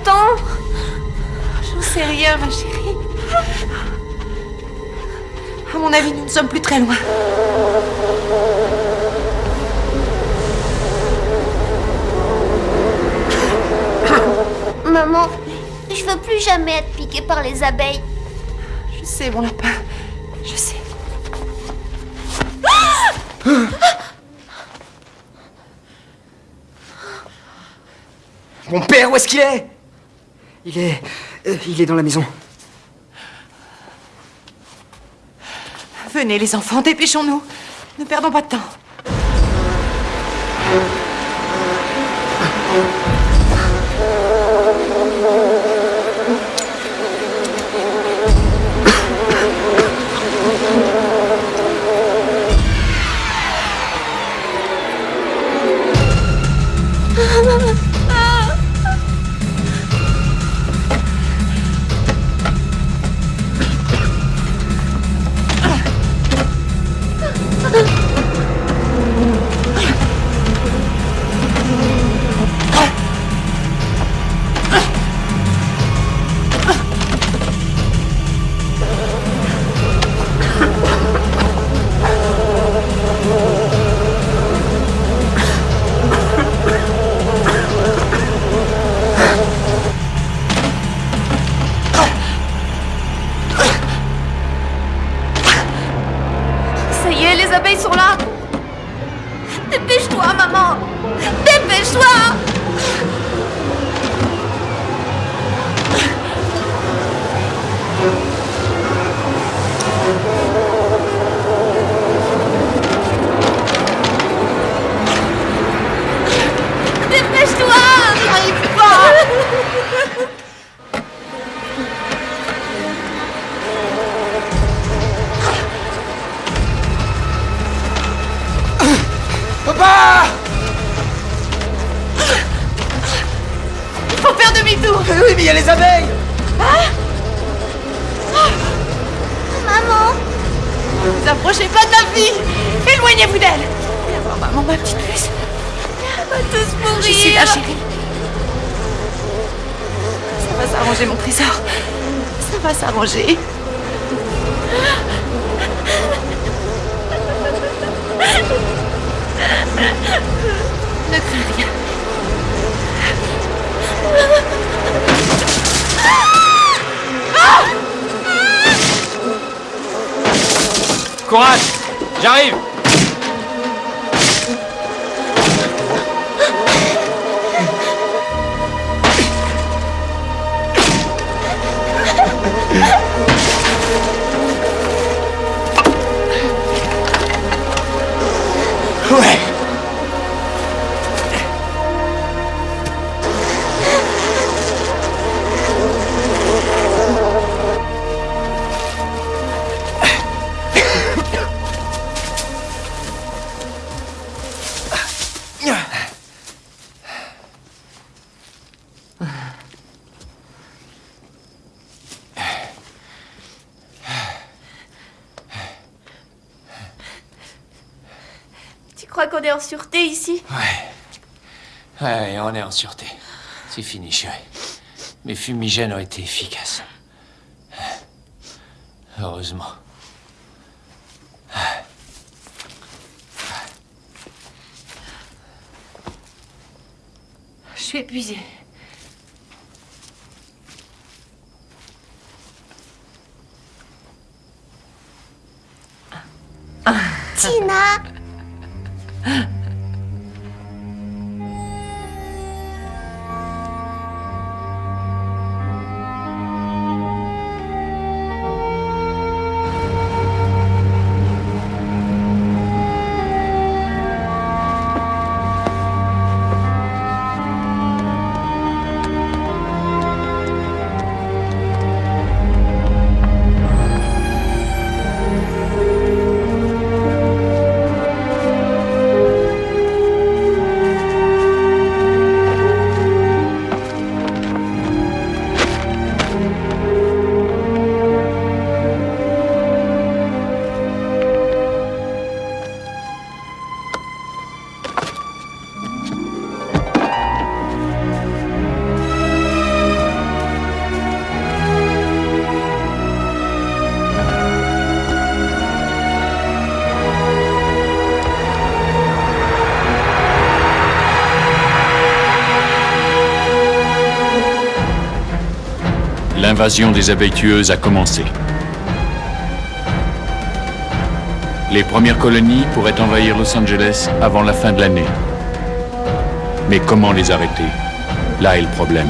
Longtemps. J'en sais rien, ma chérie. À mon avis, nous ne sommes plus très loin. Maman, je veux plus jamais être piquée par les abeilles. Je sais, mon lapin. Je sais. Mon père, où est-ce qu'il est? Il est. euh, il est dans la maison. Venez, les enfants, dépêchons-nous. Ne perdons pas de temps. S'arranger, mon trésor. Ça va s'arranger. Ne crains rien. Courage J'arrive On est en sûreté. C'est fini, chérie. Mes fumigènes ont été efficaces. Heureusement. Je suis épuisée. Tina L'invasion des abeilles tueuses a commencé. Les premières colonies pourraient envahir Los Angeles avant la fin de l'année. Mais comment les arrêter? Là est le problème.